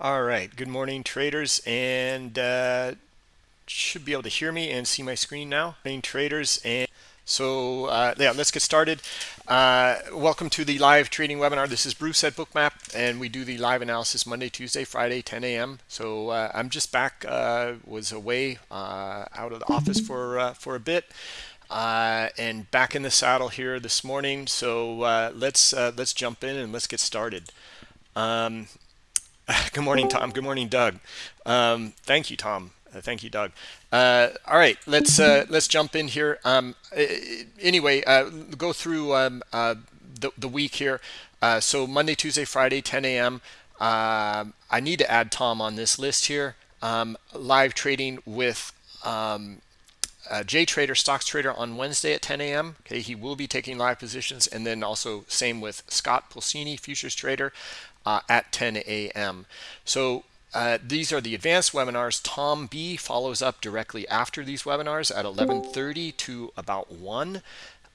All right. Good morning, traders, and uh, should be able to hear me and see my screen now. Morning, traders, and so uh, yeah, let's get started. Uh, welcome to the live trading webinar. This is Bruce at Bookmap, and we do the live analysis Monday, Tuesday, Friday, 10 a.m. So uh, I'm just back. Uh, was away uh, out of the office for for a bit. and back in the saddle here this morning. So let's let's jump in and let's get started. Um, Good morning, Tom. Good morning, Doug. Um, thank you, Tom. Uh, thank you, Doug. Uh, all right, let's uh, let's jump in here. Um, anyway, uh, go through um, uh, the the week here. Uh, so Monday, Tuesday, Friday, 10 a.m. I need to add Tom on this list here. Um, live trading with um, uh, J Trader, Stocks Trader on Wednesday at 10 a.m. Okay, he will be taking live positions, and then also same with Scott Pulcini, Futures Trader uh, at 10 a.m. So uh, these are the advanced webinars. Tom B follows up directly after these webinars at 11:30 to about 1,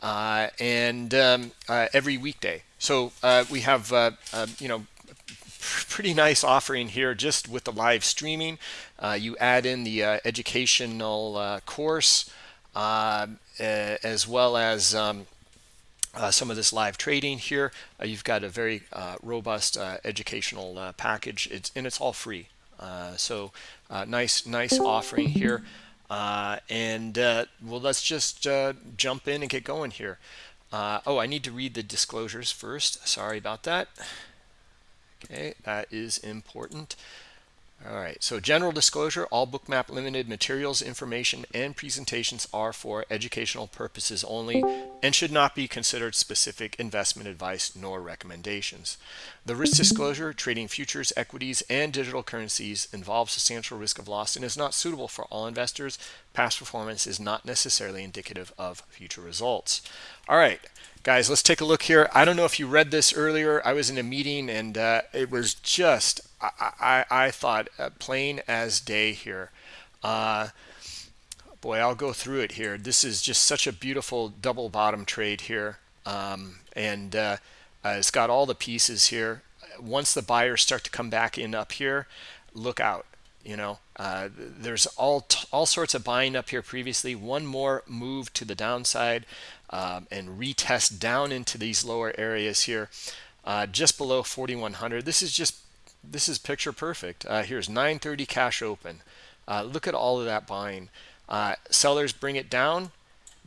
uh, and um, uh, every weekday. So uh, we have uh, you know pretty nice offering here just with the live streaming. you add in the educational course as well as um, uh, some of this live trading here. Uh, you've got a very uh, robust uh, educational uh, package. It's and it's all free. Uh, so nice, nice offering here. and well, let's just jump in and get going here. oh, I need to read the disclosures first. Sorry about that. Okay, that is important. All right, so general disclosure, all Bookmap Limited materials, information, and presentations are for educational purposes only and should not be considered specific investment advice nor recommendations. The risk disclosure, trading futures, equities, and digital currencies involves substantial risk of loss and is not suitable for all investors. Past performance is not necessarily indicative of future results. All right, guys, let's take a look here. I don't know if you read this earlier. I was in a meeting and uh, it was just I, I, thought uh, plain as day here. Uh, boy, I'll go through it here. This is just such a beautiful double bottom trade here. Um, and uh, uh, it's got all the pieces here. Once the buyers start to come back in up here, look out. You know, uh, there's all all sorts of buying up here previously. One more move to the downside um, and retest down into these lower areas here, uh, just below 4100. This is just this is picture perfect. Uh, here's 930 cash open. Uh, look at all of that buying. Uh, sellers bring it down.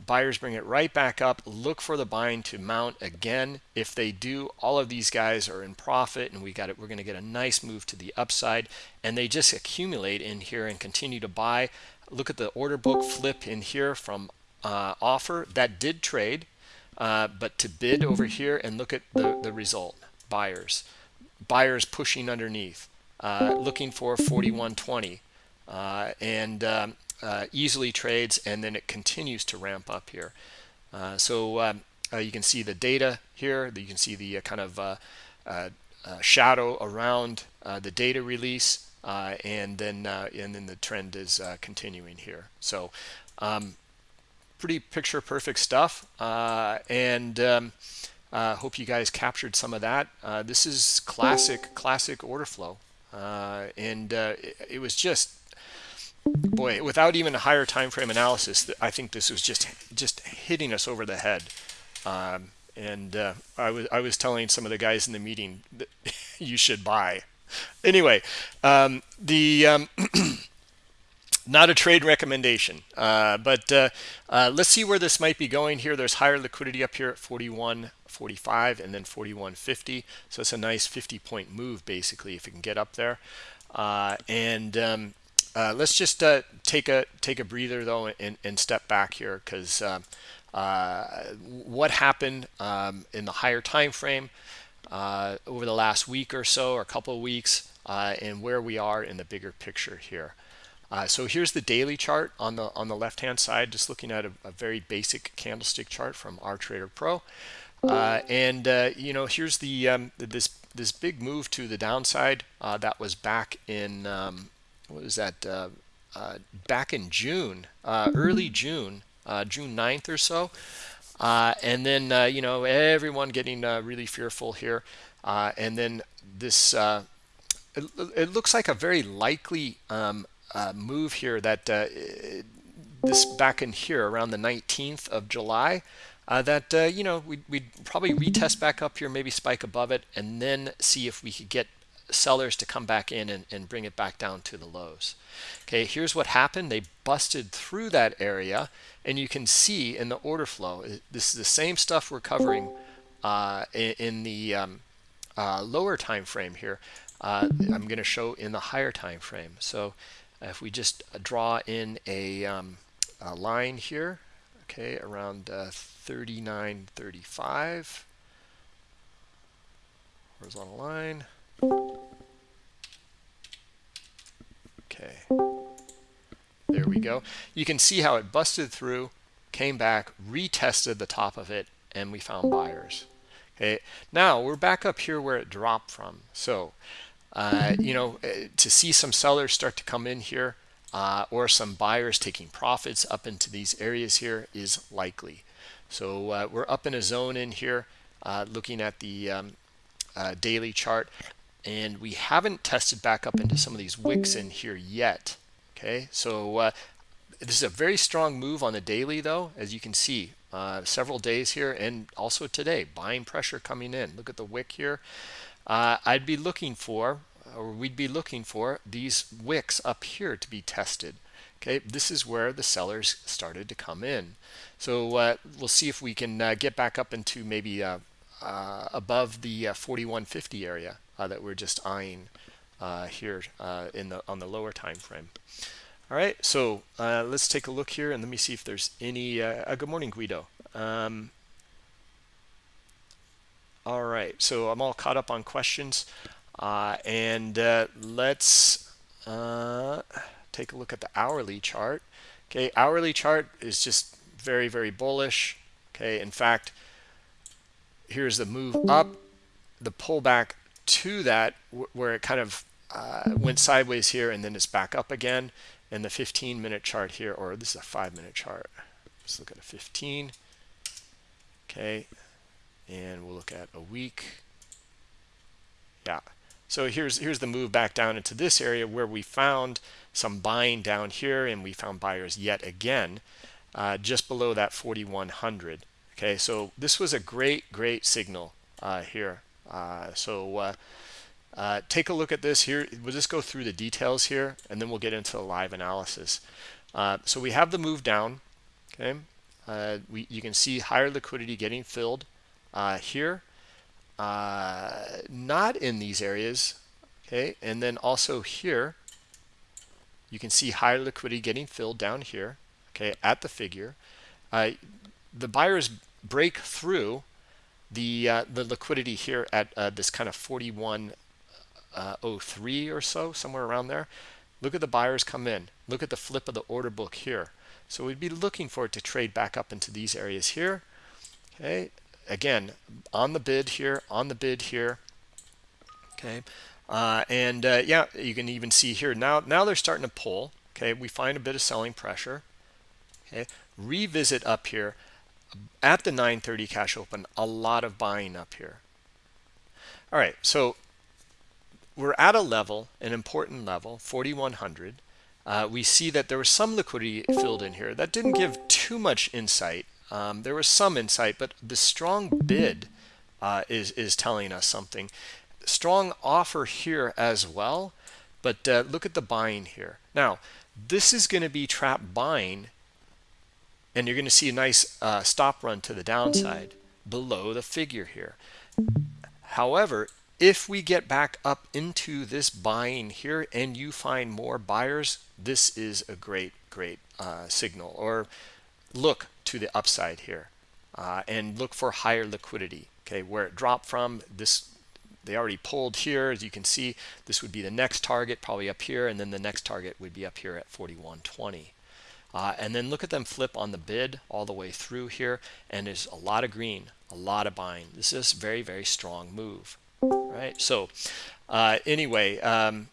Buyers bring it right back up. Look for the buying to mount again. If they do, all of these guys are in profit, and we got it. We're going to get a nice move to the upside, and they just accumulate in here and continue to buy. Look at the order book flip in here from uh, offer that did trade, uh, but to bid over here, and look at the the result. Buyers buyers pushing underneath, uh, looking for 4120, uh, and um, uh, easily trades, and then it continues to ramp up here. Uh, so um, uh, you can see the data here. You can see the kind of shadow around the data release, and then and then the trend is continuing here. So um, pretty picture perfect stuff, and um, uh, hope you guys captured some of that. Uh, this is classic, classic order flow. Uh, and uh, it, it, was just, boy, without even a higher time frame analysis, I think this was just just hitting us over the head. Um, and uh, I was I was telling some of the guys in the meeting that you should buy. Anyway, um, the um, not a trade recommendation, uh, but uh, uh, let's see where this might be going here. There's higher liquidity up here at 41 45 and then 41.50 so it's a nice 50 point move basically if you can get up there. Uh, and um, uh, let's just uh, take a take a breather though and, and step back here because what happened um, in the higher time frame over the last week or so or a couple of weeks and where we are in the bigger picture here so here's the daily chart on the on the left hand side just looking at a, a very basic candlestick chart from our trader pro uh, and uh, you know, here's the um, this this big move to the downside uh, that was back in um, what was that? Uh, uh, back in June, uh, early June, June 9th or so. and then you know everyone getting really fearful here, and then this it, it, looks like a very likely um, uh, move here that uh, this back in here around the 19th of July uh, that uh, you know we'd, we'd, probably retest back up here maybe spike above it and then see if we could get sellers to come back in and, and bring it back down to the lows. Okay here's what happened. They busted through that area and you can see in the order flow this is the same stuff we're covering uh, in, in, the um, uh, lower time frame here I'm going to show in the higher time frame so if we just draw in a, um, a line here okay around uh, 39.35 horizontal line. Okay. There we go. You can see how it busted through came back retested the top of it and we found buyers. Okay. Now we're back up here where it dropped from. So uh, you know uh, to see some sellers start to come in here uh, or some buyers taking profits up into these areas here is likely. So uh, we're up in a zone in here uh, looking at the um, daily chart and we haven't tested back up into some of these wicks in here yet okay? So this is a very strong move on the daily though as you can see several days here and also today buying pressure coming in. Look at the wick here. Uh, I'd be looking for or we'd be looking for these wicks up here to be tested. Okay this is where the sellers started to come in. So uh, we'll see if we can uh, get back up into maybe uh, uh above the uh, 4150 area uh, that we're just eyeing here in the on the lower time frame. All right so let's take a look here and let me see if there's any good morning Guido. Um, all right so I'm all caught up on questions Uh, and uh, let's uh, take a look at the hourly chart. Okay hourly chart is just very very bullish. Okay in fact here's the move up the pullback to that where it kind of uh, went sideways here and then it's back up again. And the 15 minute chart here or this is a five minute chart. Let's look at a 15 okay and we'll look at a week. Yeah so here's here's the move back down into this area where we found some buying down here and we found buyers yet again uh, just below that 4100 okay so this was a great great signal uh, here. Uh, so uh, uh, take a look at this here. We'll just go through the details here and then we'll get into the live analysis. Uh, so we have the move down okay? We you can see higher liquidity getting filled here not in these areas okay? And then also here you can see higher liquidity getting filled down here okay at the figure. Uh, the buyers break through the uh, the liquidity here at uh, this kind of 4103 uh, or so somewhere around there. Look at the buyers come in. Look at the flip of the order book here. So we'd be looking for it to trade back up into these areas here okay again on the bid here on the bid here okay uh, and uh, yeah, you can even see here now, now they're starting to pull. Okay, we find a bit of selling pressure. Okay, revisit up here at the 930 cash open, a lot of buying up here. All right, so we're at a level, an important level, 4100. Uh, we see that there was some liquidity filled in here. That didn't give too much insight. Um, there was some insight, but the strong bid uh, is, is telling us something. Strong offer here as well but uh, look at the buying here. Now this is going to be trap buying and you're going to see a nice uh, stop run to the downside below the figure here. However if we get back up into this buying here and you find more buyers this is a great great uh, signal. Or look to the upside here uh, and look for higher liquidity okay? Where it dropped from this they already pulled here as you can see. This would be the next target probably up here and then the next target would be up here at 4120 uh, and then look at them flip on the bid all the way through here and there's a lot of green a lot of buying. This is a very very strong move right? So uh, anyway um,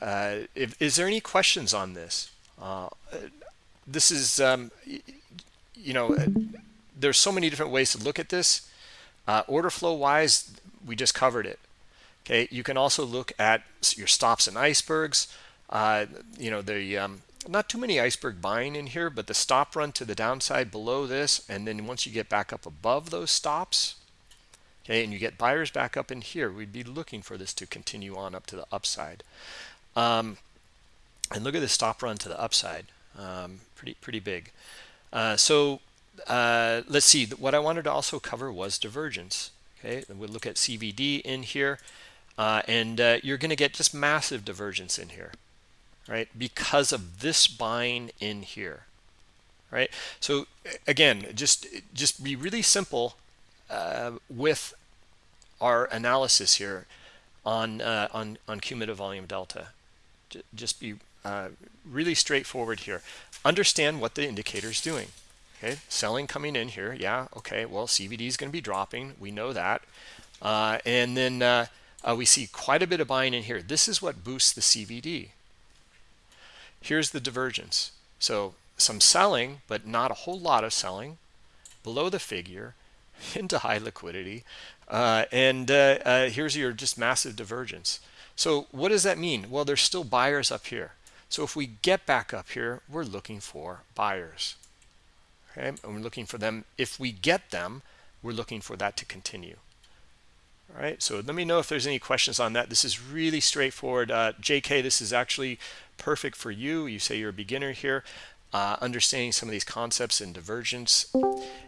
uh, if, is there any questions on this? Uh, this is um, you know there's so many different ways to look at this uh, order flow wise we just covered it Okay, you can also look at your stops and icebergs. Uh, you know, the um, not too many iceberg buying in here, but the stop run to the downside below this, and then once you get back up above those stops, okay, and you get buyers back up in here, we'd be looking for this to continue on up to the upside. Um, and look at the stop run to the upside, um, pretty pretty big. Uh, so uh, let's see. What I wanted to also cover was divergence. Okay, we'll look at CVD in here, uh, and uh, you're going to get just massive divergence in here right? Because of this buying in here, right? So again, just just be really simple uh, with our analysis here on on on cumulative volume delta. J just be uh, really straightforward here. Understand what the indicator is doing. Okay, selling coming in here. Yeah, okay. Well, CVD is going to be dropping. We know that, uh, and then uh, uh, we see quite a bit of buying in here. This is what boosts the CVD here's the divergence. So some selling, but not a whole lot of selling below the figure into high liquidity. Uh, and uh, uh, here's your just massive divergence. So what does that mean? Well, there's still buyers up here. So if we get back up here, we're looking for buyers. Okay, and we're looking for them. If we get them, we're looking for that to continue. All right, so let me know if there's any questions on that. This is really straightforward. Uh, JK, this is actually perfect for you. You say you're a beginner here. Uh, understanding some of these concepts in divergence.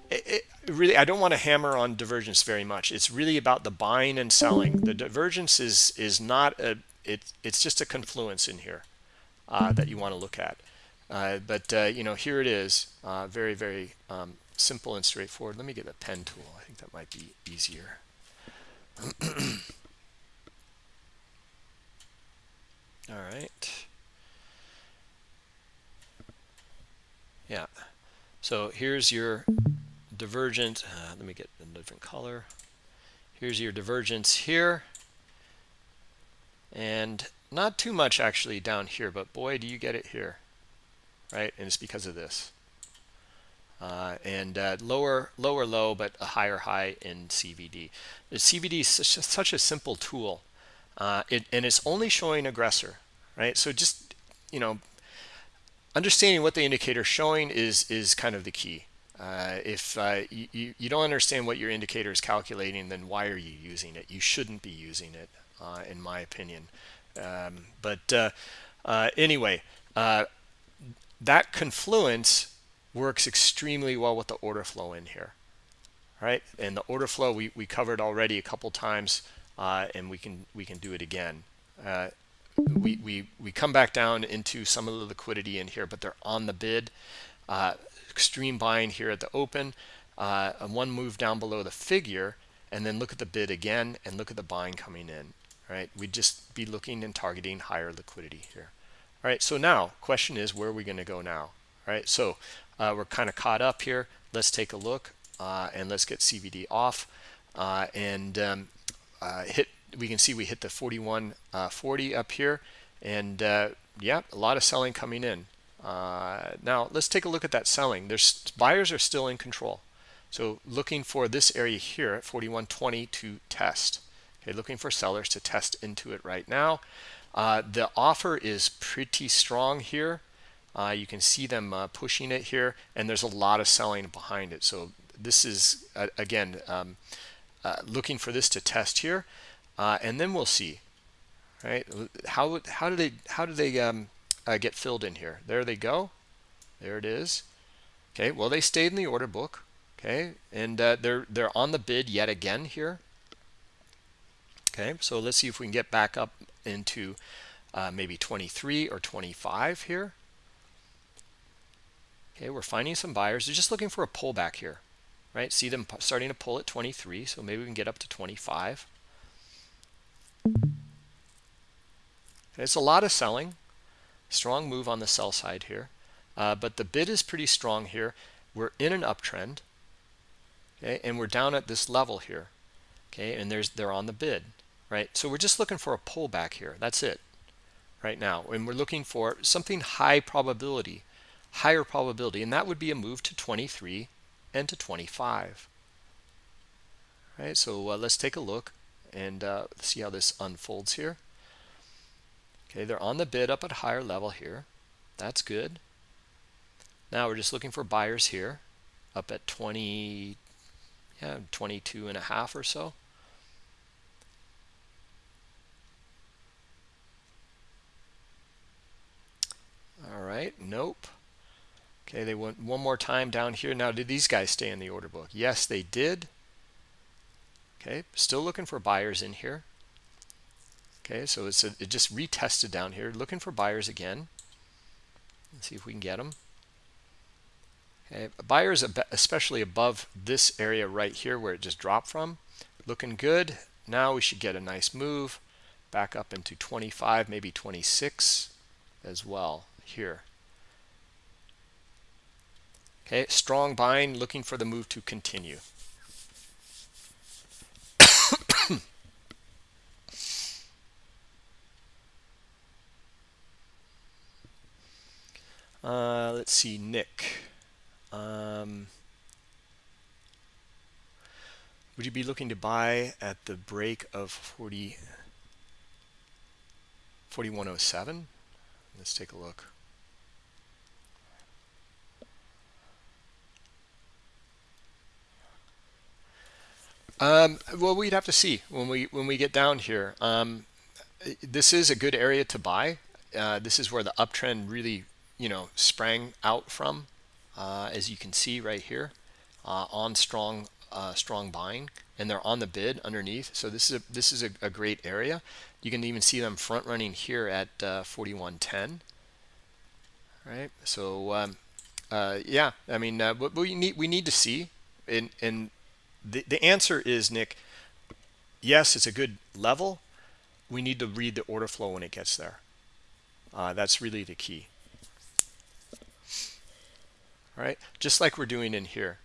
It, it really, I don't want to hammer on divergence very much. It's really about the buying and selling. The divergence is is not a. It, it's just a confluence in here uh, that you want to look at. Uh, but uh, you know, here it is. Uh, very very um, simple and straightforward. Let me get a pen tool. I think that might be easier. All right. Yeah. So here's your divergent. Uh, let me get a different color. Here's your divergence here. And not too much actually down here, but boy, do you get it here. Right? And it's because of this. Uh, and uh, lower lower low but a higher high in CVD. The CVD is such a, such a simple tool, uh, it, and it's only showing aggressor, right? So just you know, understanding what the indicator is showing is is kind of the key. Uh, if uh, you, you don't understand what your indicator is calculating, then why are you using it? You shouldn't be using it, uh, in my opinion. Um, but anyway, that confluence works extremely well with the order flow in here right? And the order flow we, we covered already a couple times uh, and we can we can do it again. Uh, we, we we come back down into some of the liquidity in here but they're on the bid. Uh, extreme buying here at the open uh, one move down below the figure and then look at the bid again and look at the buying coming in right we'd just be looking and targeting higher liquidity here all right so now question is where are we going to go now all right so uh, we're kind of caught up here. Let's take a look uh, and let's get CVD off uh, and um, uh, hit. We can see we hit the 4140 uh, up here, and uh, yeah, a lot of selling coming in. now let's take a look at that selling. There's buyers are still in control. So looking for this area here at 4120 to test. Okay, looking for sellers to test into it right now. the offer is pretty strong here. Uh, you can see them uh, pushing it here, and there's a lot of selling behind it. So this is, uh, again, um, uh, looking for this to test here, uh, and then we'll see, right? How, how do they, how do they um, uh, get filled in here? There they go. There it is. Okay, well, they stayed in the order book. Okay, and they're, they're on the bid yet again here. Okay, so let's see if we can get back up into maybe 23 or 25 here. Okay, we're finding some buyers. They're just looking for a pullback here, right? See them starting to pull at 23, so maybe we can get up to 25. It's a lot of selling. Strong move on the sell side here. Uh, but the bid is pretty strong here. We're in an uptrend. Okay, and we're down at this level here. Okay, and there's they're on the bid, right? So we're just looking for a pullback here. That's it right now. And we're looking for something high probability higher probability, and that would be a move to 23 and to 25. All right, so uh, let's take a look and uh, see how this unfolds here. Okay, they're on the bid up at higher level here. That's good. Now we're just looking for buyers here up at 20, yeah, 22 and a half or so. All right, nope. Okay, they went one more time down here. Now, did these guys stay in the order book? Yes, they did. Okay, still looking for buyers in here. Okay, so it's a, it just retested down here, looking for buyers again. Let's see if we can get them. Okay, buyers especially above this area right here where it just dropped from, looking good. Now we should get a nice move back up into 25, maybe 26 as well here. Okay, strong buying, looking for the move to continue. uh, let's see, Nick. Um, would you be looking to buy at the break of 40, 4107? Let's take a look. Um, well, we'd have to see when we when we get down here. Um, this is a good area to buy. Uh, this is where the uptrend really, you know, sprang out from, uh, as you can see right here, uh, on strong uh, strong buying, and they're on the bid underneath. So this is a this is a, a great area. You can even see them front running here at uh, 4110. Right. So um, uh, yeah, I mean, we need we need to see in in the, the answer is, Nick, yes, it's a good level. We need to read the order flow when it gets there. Uh, that's really the key. All right, just like we're doing in here.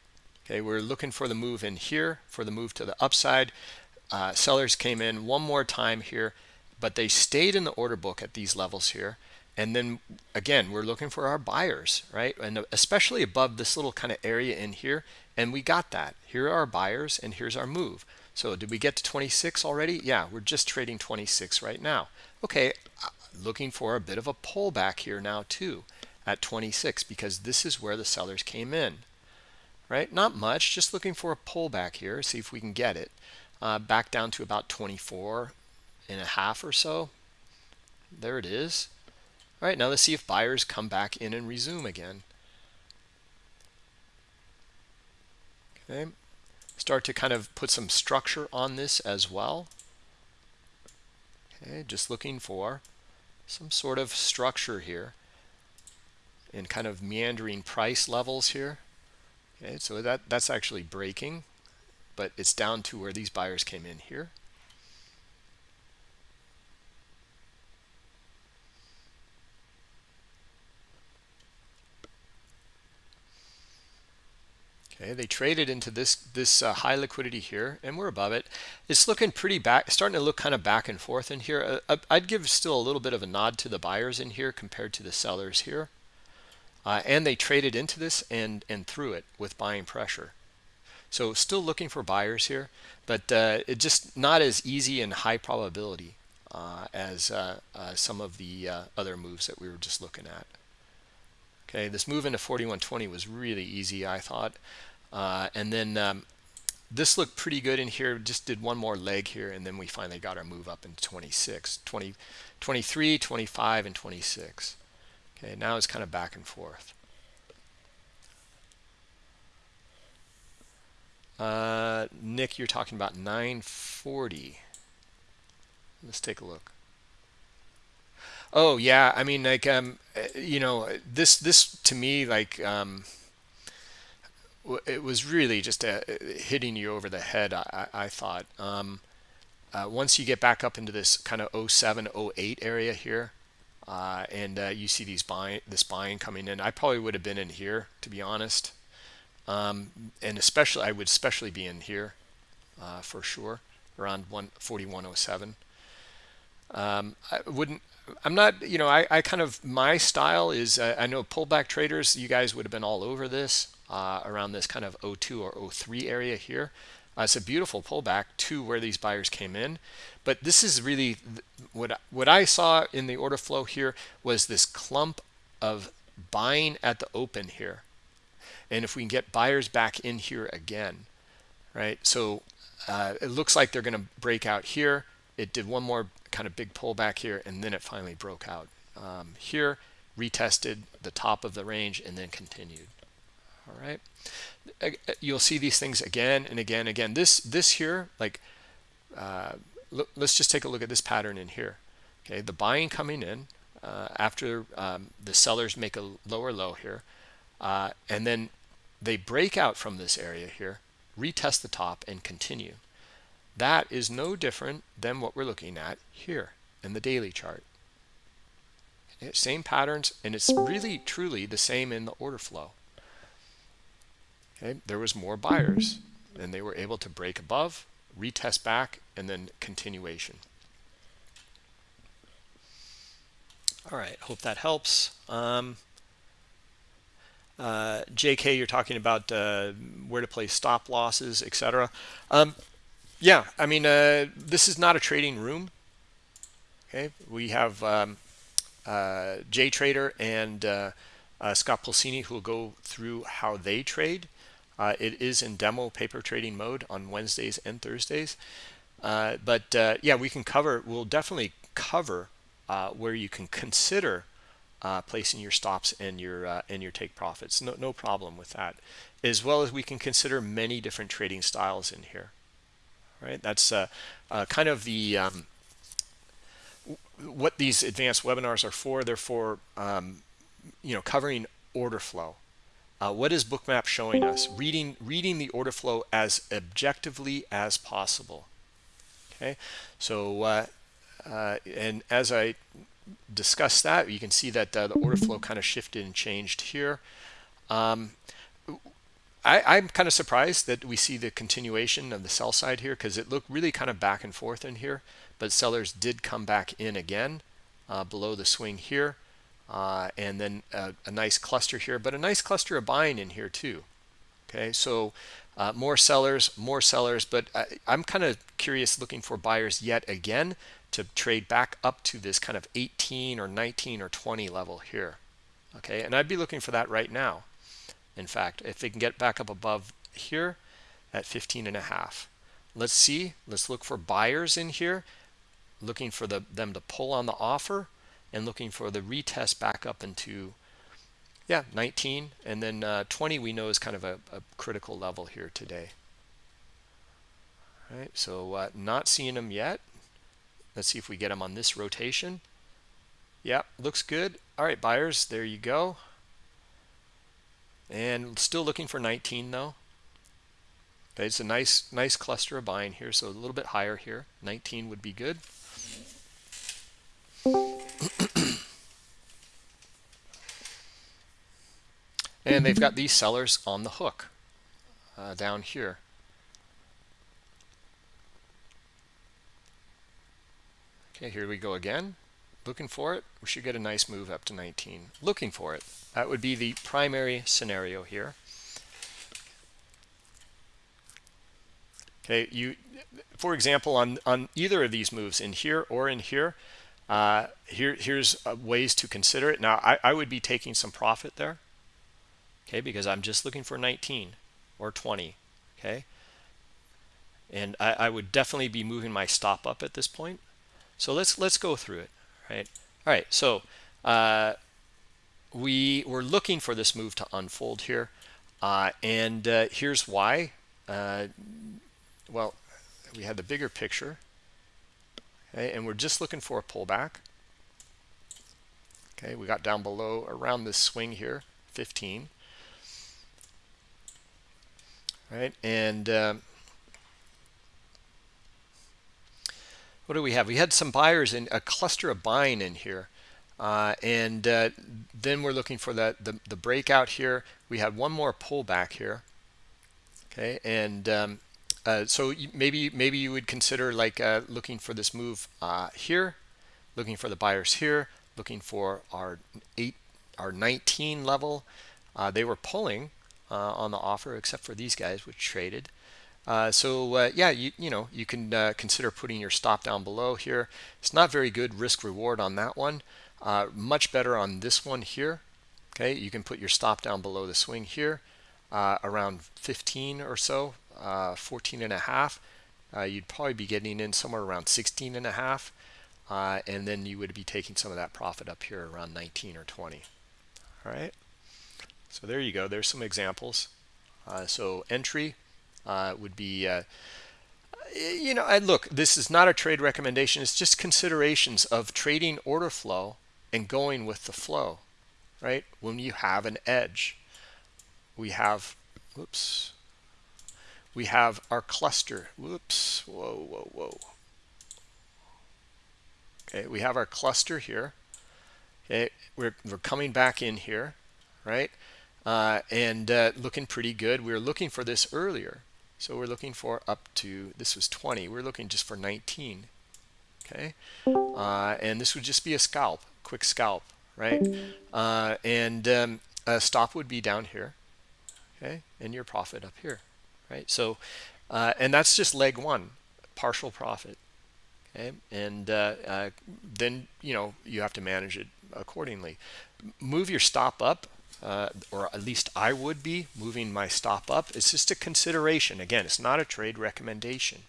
Okay, we're looking for the move in here, for the move to the upside. Uh, sellers came in one more time here, but they stayed in the order book at these levels here. And then again, we're looking for our buyers, right? And especially above this little kind of area in here. And we got that. Here are our buyers and here's our move. So did we get to 26 already? Yeah, we're just trading 26 right now. Okay, uh, looking for a bit of a pullback here now too at 26 because this is where the sellers came in, right? Not much, just looking for a pullback here, see if we can get it. Uh, back down to about 24 and a half or so. There it is. All right, now let's see if buyers come back in and resume again. Okay, start to kind of put some structure on this as well. Okay, just looking for some sort of structure here and kind of meandering price levels here. Okay, so that, that's actually breaking, but it's down to where these buyers came in here. Okay, they traded into this this uh, high liquidity here, and we're above it. It's looking pretty back, starting to look kind of back and forth in here. Uh, uh, I'd give still a little bit of a nod to the buyers in here compared to the sellers here. Uh, and they traded into this and and through it with buying pressure. So still looking for buyers here, but uh, it just not as easy and high probability uh, as some of the other moves that we were just looking at. Okay, this move into 4120 was really easy, I thought. Uh, and then um, this looked pretty good in here. Just did one more leg here, and then we finally got our move up into 26, 20, 23, 25, and 26. Okay, now it's kind of back and forth. Uh, Nick, you're talking about 940. Let's take a look. Oh yeah, I mean like um, you know this this to me like um, it was really just a, hitting you over the head. I, I thought um, uh, once you get back up into this kind of 07, 08 area here, uh, and uh, you see these buying this buying coming in, I probably would have been in here to be honest, um, and especially I would especially be in here uh, for sure around 141.07. Um, I wouldn't I'm not, you know, I, I kind of, my style is, uh, I know pullback traders, you guys would have been all over this uh, around this kind of 02 or 03 area here. Uh, it's a beautiful pullback to where these buyers came in. But this is really what, what I saw in the order flow here was this clump of buying at the open here. And if we can get buyers back in here again, right? So uh, it looks like they're going to break out here. It did one more kind of big pullback here, and then it finally broke out um, here, retested the top of the range, and then continued. All right. You'll see these things again and again and again. This this here, like, uh, let's just take a look at this pattern in here. Okay, the buying coming in uh, after um, the sellers make a lower low here, uh, and then they break out from this area here, retest the top, and continue. That is no different than what we're looking at here in the daily chart. Okay, same patterns, and it's really truly the same in the order flow. Okay, there was more buyers, and they were able to break above, retest back, and then continuation. All right, hope that helps. Um, uh, JK, you're talking about uh, where to place stop losses, etc. Um, yeah, I mean, uh, this is not a trading room. Okay, we have um, uh, Jay Trader and uh, uh, Scott Pulcini who will go through how they trade. Uh, it is in demo paper trading mode on Wednesdays and Thursdays. Uh, but uh, yeah, we can cover, we'll definitely cover where you can consider placing your stops and your and your take profits. No, no problem with that. As well as we can consider many different trading styles in here. Right, that's kind of the um, what these advanced webinars are for. They're for um, you know covering order flow. Uh, what is bookmap showing us? Reading reading the order flow as objectively as possible. Okay, so uh, uh, and as I discuss that, you can see that uh, the order flow kind of shifted and changed here. Um, I, am kind of surprised that we see the continuation of the sell side here because it looked really kind of back and forth in here but sellers did come back in again uh, below the swing here uh, and then a, a, nice cluster here but a nice cluster of buying in here too. Okay so uh, more sellers more sellers but I, I'm kind of curious looking for buyers yet again to trade back up to this kind of 18 or 19 or 20 level here. Okay and I'd be looking for that right now in fact. If they can get back up above here at 15 and a half. Let's see let's look for buyers in here looking for the, them to pull on the offer and looking for the retest back up into yeah. 19 and then uh, 20 we know is kind of a, a, critical level here today. All right so uh, not seeing them yet. Let's see if we get them on this rotation. Yeah looks good. All right buyers there you go. And still looking for 19 though. Okay it's a nice nice cluster of buying here so a little bit higher here. 19 would be good and they've got these sellers on the hook uh, down here. Okay, here we go again. Looking for it. We should get a nice move up to 19. Looking for it. That would be the primary scenario here. Okay, you, for example, on, on either of these moves in here or in here, uh, here, here's uh, ways to consider it. Now, I, I would be taking some profit there, okay, because I'm just looking for 19 or 20, okay? And I, I would definitely be moving my stop up at this point. So let's let's go through it, right? All right, so uh, we were looking for this move to unfold here, uh, and uh, here's why. Uh, well, we had the bigger picture okay and we're just looking for a pullback. Okay we got down below around this swing here 15 right and um, what do we have? We had some buyers in a cluster of buying in here uh, and uh, then we're looking for that the, the breakout here. We had one more pullback here. Okay and um, uh, so maybe maybe you would consider like uh, looking for this move uh, here, looking for the buyers here, looking for our eight, our 19 level. Uh, they were pulling uh, on the offer, except for these guys, which traded. Uh, so yeah, you you know you can consider putting your stop down below here. It's not very good risk reward on that one. Much better on this one here. Okay, you can put your stop down below the swing here, around 15 or so, uh, 14 and a half. you'd probably be getting in somewhere around 16 and a half, and then you would be taking some of that profit up here around 19 or 20. All right. So there you go. There's some examples. so entry uh, would be, uh, you know, I look, this is not a trade recommendation. It's just considerations of trading order flow and going with the flow, right? When you have an edge, we have, whoops, we have our cluster. Whoops, whoa, whoa, whoa. Okay, we have our cluster here. Okay, we're, we're coming back in here, right? Uh, and uh, looking pretty good. We were looking for this earlier. So we're looking for up to, this was 20. We're looking just for 19. Okay. Uh, and this would just be a scalp, quick scalp, right? Uh, and um, a stop would be down here. Okay. And your profit up here, right? So, uh, and that's just leg one, partial profit. Okay. And uh, uh, then, you know, you have to manage it accordingly. Move your stop up uh, or at least I would be moving my stop up. It's just a consideration. Again, it's not a trade recommendation.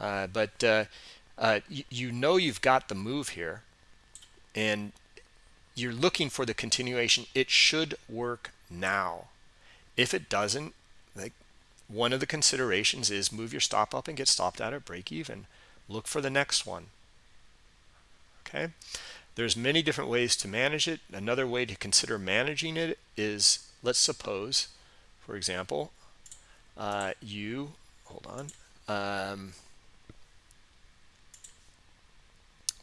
Uh, but uh, you know you've got the move here and you're looking for the continuation. It should work now. If it doesn't, like one of the considerations is move your stop up and get stopped out at break even. Look for the next one. Okay. There's many different ways to manage it. Another way to consider managing it is, let's suppose, for example, uh, you, hold on, um,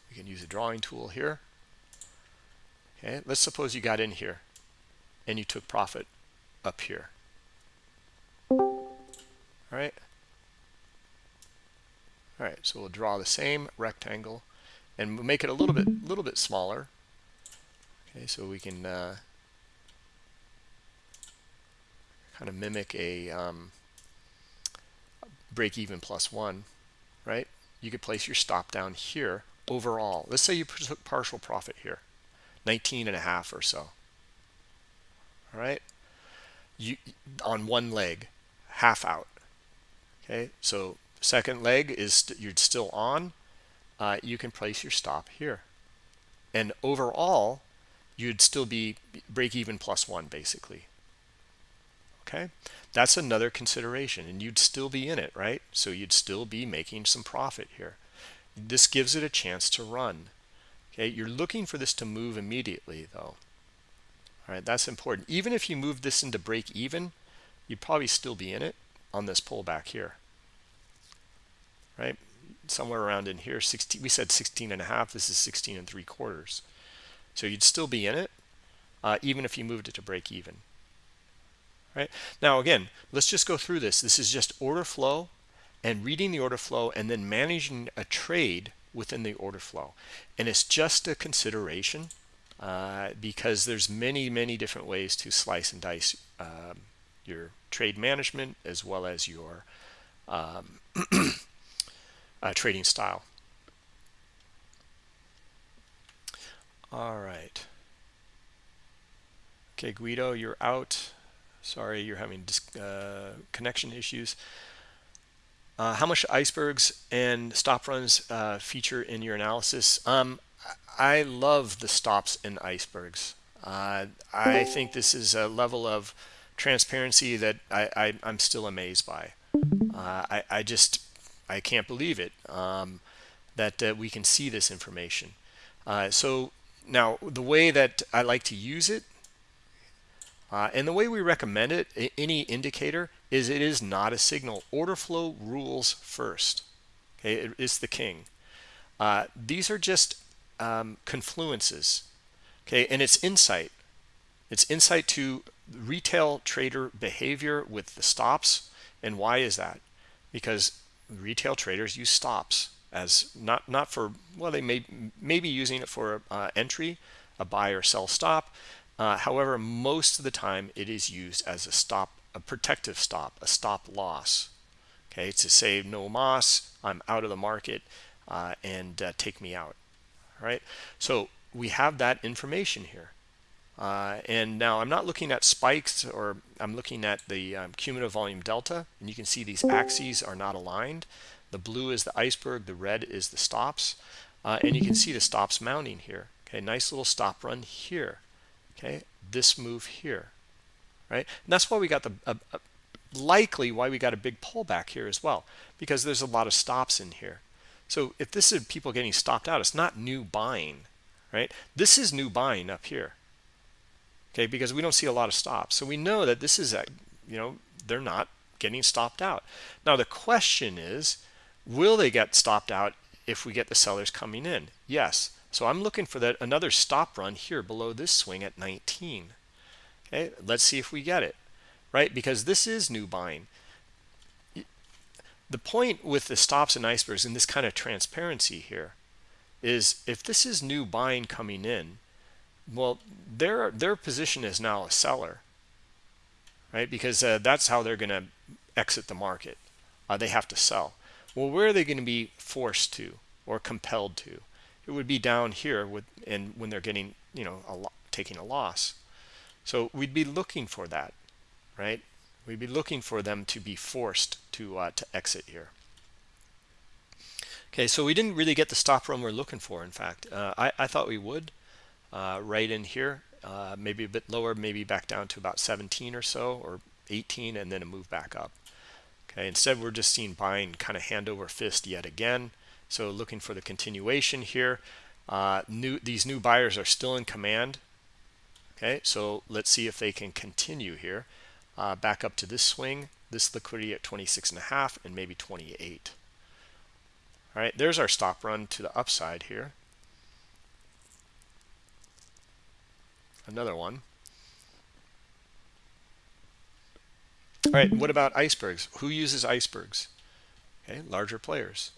we can use a drawing tool here. Okay, let's suppose you got in here and you took profit up here. Right. All right, so we'll draw the same rectangle and make it a little bit little bit smaller. Okay so we can uh, kind of mimic a um, break even plus one right? You could place your stop down here overall. Let's say you took partial profit here 19 and a half or so. All right? You on one leg half out okay so second leg is st you're still on uh, you can place your stop here. And overall, you'd still be break even plus one, basically. Okay, that's another consideration, and you'd still be in it, right? So you'd still be making some profit here. This gives it a chance to run. Okay, you're looking for this to move immediately, though. All right, that's important. Even if you move this into break even, you'd probably still be in it on this pullback here. Right? somewhere around in here 16 we said 16 and a half this is 16 and three quarters. So you'd still be in it uh, even if you moved it to break even. Right? Now again let's just go through this. This is just order flow and reading the order flow and then managing a trade within the order flow. And it's just a consideration uh, because there's many many different ways to slice and dice um, your trade management as well as your um, uh, trading style. All right. Okay, Guido, you're out. Sorry, you're having uh, connection issues. Uh, how much icebergs and stop runs uh, feature in your analysis? Um, I love the stops and icebergs. Uh, I think this is a level of transparency that I, I, am still amazed by. Uh, I, I just I can't believe it um, that uh, we can see this information. Uh, so now the way that I like to use it uh, and the way we recommend it, any indicator, is it is not a signal. Order flow rules first. Okay, it is the king. Uh, these are just um, confluences. Okay, and it's insight. It's insight to retail trader behavior with the stops. And why is that? Because retail traders use stops as not not for well they may maybe using it for uh, entry a buy or sell stop uh, however most of the time it is used as a stop a protective stop a stop loss okay to say no moss i'm out of the market uh, and uh, take me out all right so we have that information here uh, and now I'm not looking at spikes or I'm looking at the um, cumulative volume delta and you can see these axes are not aligned. The blue is the iceberg the red is the stops uh, and you can see the stops mounting here. Okay nice little stop run here. Okay this move here right? And that's why we got the uh, likely why we got a big pullback here as well because there's a lot of stops in here. So if this is people getting stopped out it's not new buying right? This is new buying up here okay because we don't see a lot of stops. So we know that this is a you know they're not getting stopped out. Now the question is will they get stopped out if we get the sellers coming in? Yes. So i'm looking for that another stop run here below this swing at 19 okay let's see if we get it right? Because this is new buying. The point with the stops and icebergs and this kind of transparency here is if this is new buying coming in well their their position is now a seller right? Because uh, that's how they're going to exit the market. Uh, they have to sell. Well where are they going to be forced to or compelled to? It would be down here with and when they're getting you know a taking a loss. So we'd be looking for that right? We'd be looking for them to be forced to uh, to exit here. Okay so we didn't really get the stop run we're looking for in fact. Uh, I, I thought we would uh, right in here uh, maybe a bit lower maybe back down to about 17 or so or 18 and then a move back up. Okay instead we're just seeing buying kind of hand over fist yet again. So looking for the continuation here uh, new these new buyers are still in command. Okay so let's see if they can continue here uh, back up to this swing this liquidity at 26 and a half and maybe 28 all right there's our stop run to the upside here another one. All right, what about icebergs? Who uses icebergs? Okay, larger players.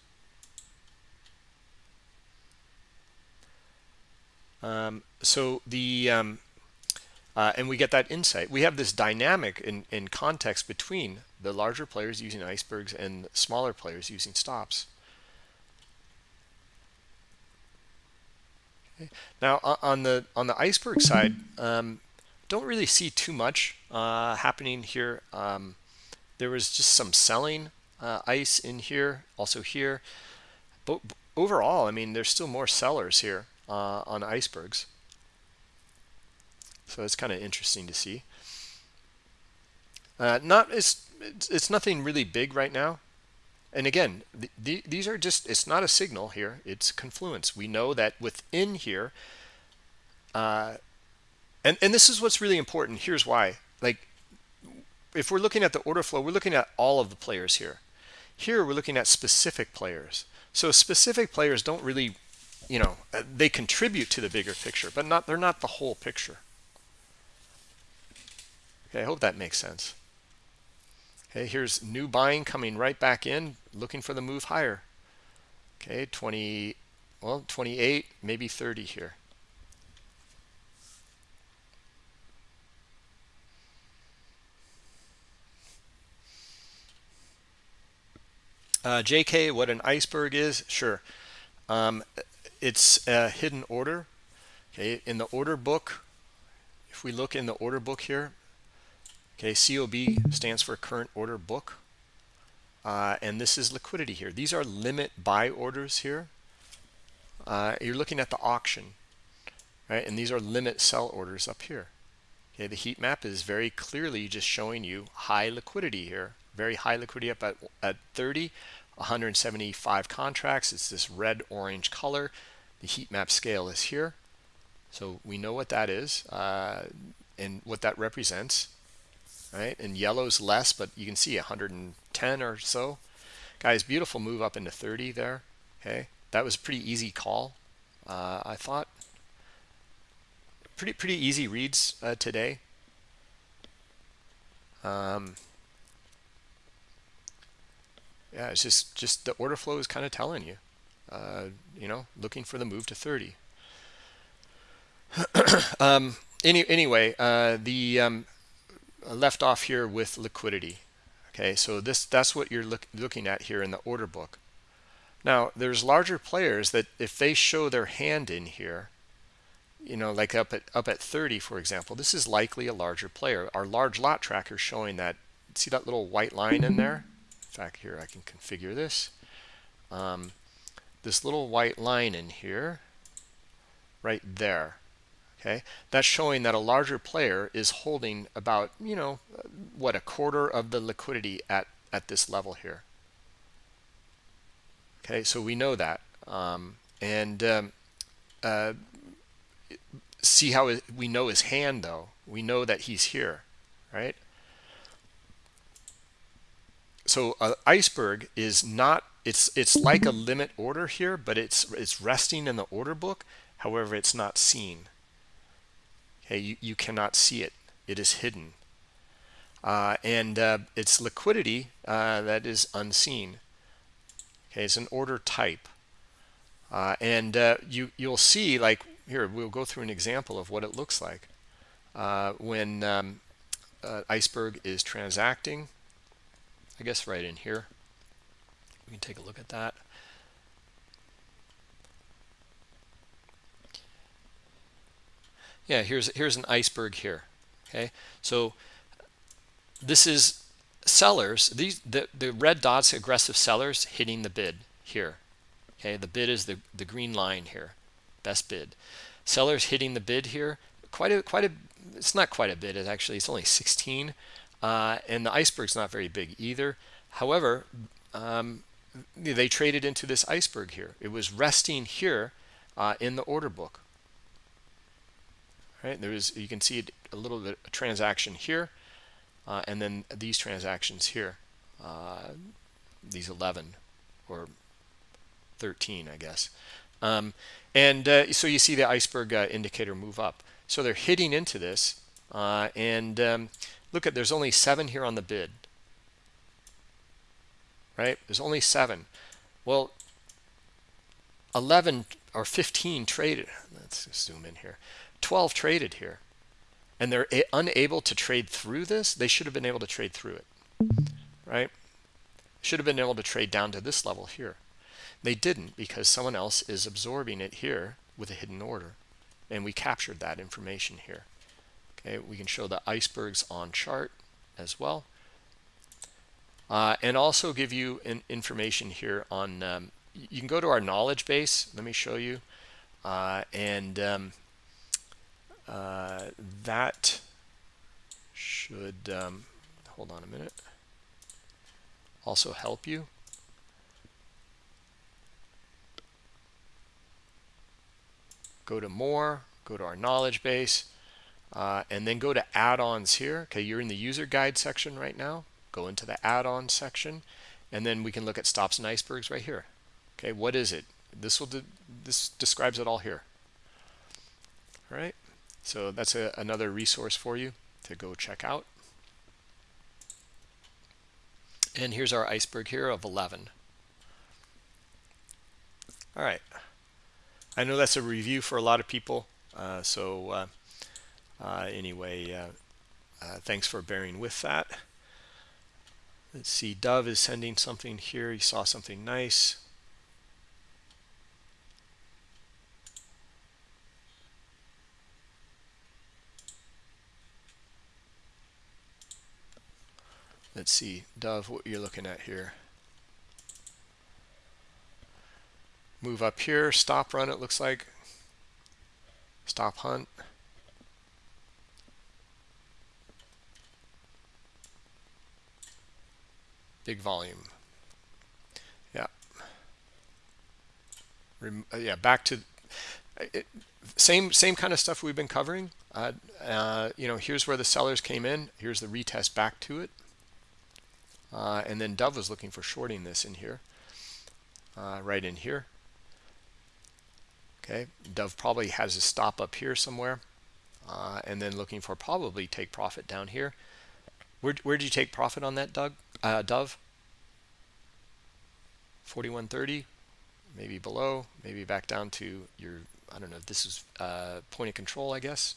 Um, so the um, uh, and we get that insight. We have this dynamic in, in context between the larger players using icebergs and smaller players using stops. Now on the on the iceberg side, um, don't really see too much uh, happening here. Um, there was just some selling uh, ice in here, also here. But overall, I mean, there's still more sellers here uh, on icebergs. So it's kind of interesting to see. Uh, not it's, it's nothing really big right now and again the, the, these are just it's not a signal here it's confluence. We know that within here uh, and and this is what's really important. Here's why. Like if we're looking at the order flow we're looking at all of the players here. Here we're looking at specific players. So specific players don't really you know uh, they contribute to the bigger picture but not they're not the whole picture. Okay i hope that makes sense Okay, here's new buying coming right back in, looking for the move higher. Okay, 20, well, 28, maybe 30 here. Uh, JK, what an iceberg is? Sure. Um, it's a hidden order. Okay, in the order book, if we look in the order book here, Okay, COB stands for current order book. Uh, and this is liquidity here. These are limit buy orders here. Uh, you're looking at the auction, right? And these are limit sell orders up here. Okay, the heat map is very clearly just showing you high liquidity here. Very high liquidity up at, at 30, 175 contracts. It's this red orange color. The heat map scale is here. So we know what that is uh, and what that represents right? And yellow's less, but you can see 110 or so. Guys, beautiful move up into 30 there. Okay, that was a pretty easy call. Uh, I thought pretty pretty easy reads uh, today. Um, yeah, it's just just the order flow is kind of telling you, uh, you know, looking for the move to 30. um, any anyway, uh, the um, left off here with liquidity Okay, so this that's what you're look, looking at here in the order book. Now, there's larger players that if they show their hand in here, you know, like up at up at 30, for example, this is likely a larger player. Our large lot tracker showing that. See that little white line in there? In fact, here I can configure this. Um, this little white line in here, right there. Okay, that's showing that a larger player is holding about, you know, what a quarter of the liquidity at at this level here. Okay, so we know that, um, and um, uh, see how we know his hand though. We know that he's here, right? So an iceberg is not. It's it's like a limit order here, but it's it's resting in the order book. However, it's not seen. Okay, you, you cannot see it. It is hidden. Uh, and uh, its liquidity uh, that is unseen. Okay, it's an order type. Uh, and uh, you, you'll see, like here, we'll go through an example of what it looks like uh, when um, iceberg is transacting. I guess right in here. We can take a look at that. Yeah here's here's an iceberg here okay? So this is sellers these the the red dots aggressive sellers hitting the bid here okay? The bid is the the green line here best bid. Sellers hitting the bid here quite a quite a it's not quite a bit it's actually it's only 16 uh, and the iceberg's not very big either. However um, they traded into this iceberg here. It was resting here uh, in the order book right? There is you can see a little bit of transaction here uh, and then these transactions here uh, these 11 or 13 I guess. Um, and uh, so you see the iceberg uh, indicator move up. So they're hitting into this uh, and um, look at there's only seven here on the bid. Right? There's only seven. Well 11 or 15 traded. Let's zoom in here 12 traded here and they're unable to trade through this they should have been able to trade through it right? Should have been able to trade down to this level here. They didn't because someone else is absorbing it here with a hidden order and we captured that information here. Okay we can show the icebergs on chart as well. Uh, and also give you an information here on um, you can go to our knowledge base let me show you. Uh, and um, uh, that should um, hold on a minute. Also help you. Go to more go to our knowledge base uh, and then go to add-ons here. Okay you're in the user guide section right now. Go into the add-on section and then we can look at stops and icebergs right here. Okay what is it? This will do, this describes it all here. All right so that's a, another resource for you to go check out. And here's our iceberg here of 11. All right. I know that's a review for a lot of people. Uh, so uh, uh, anyway, uh, uh, thanks for bearing with that. Let's see, Dove is sending something here. He saw something nice. Let's see dove what you're looking at here. Move up here stop run it looks like. Stop hunt. Big volume. Yeah. Rem uh, yeah back to it, same same kind of stuff we've been covering. Uh, uh, you know here's where the sellers came in. Here's the retest back to it uh, and then Dove was looking for shorting this in here, uh, right in here. Okay, Dove probably has a stop up here somewhere, uh, and then looking for probably take profit down here. Where where did you take profit on that, Doug? Uh, Dove. 4130, maybe below, maybe back down to your. I don't know. This is uh, point of control, I guess.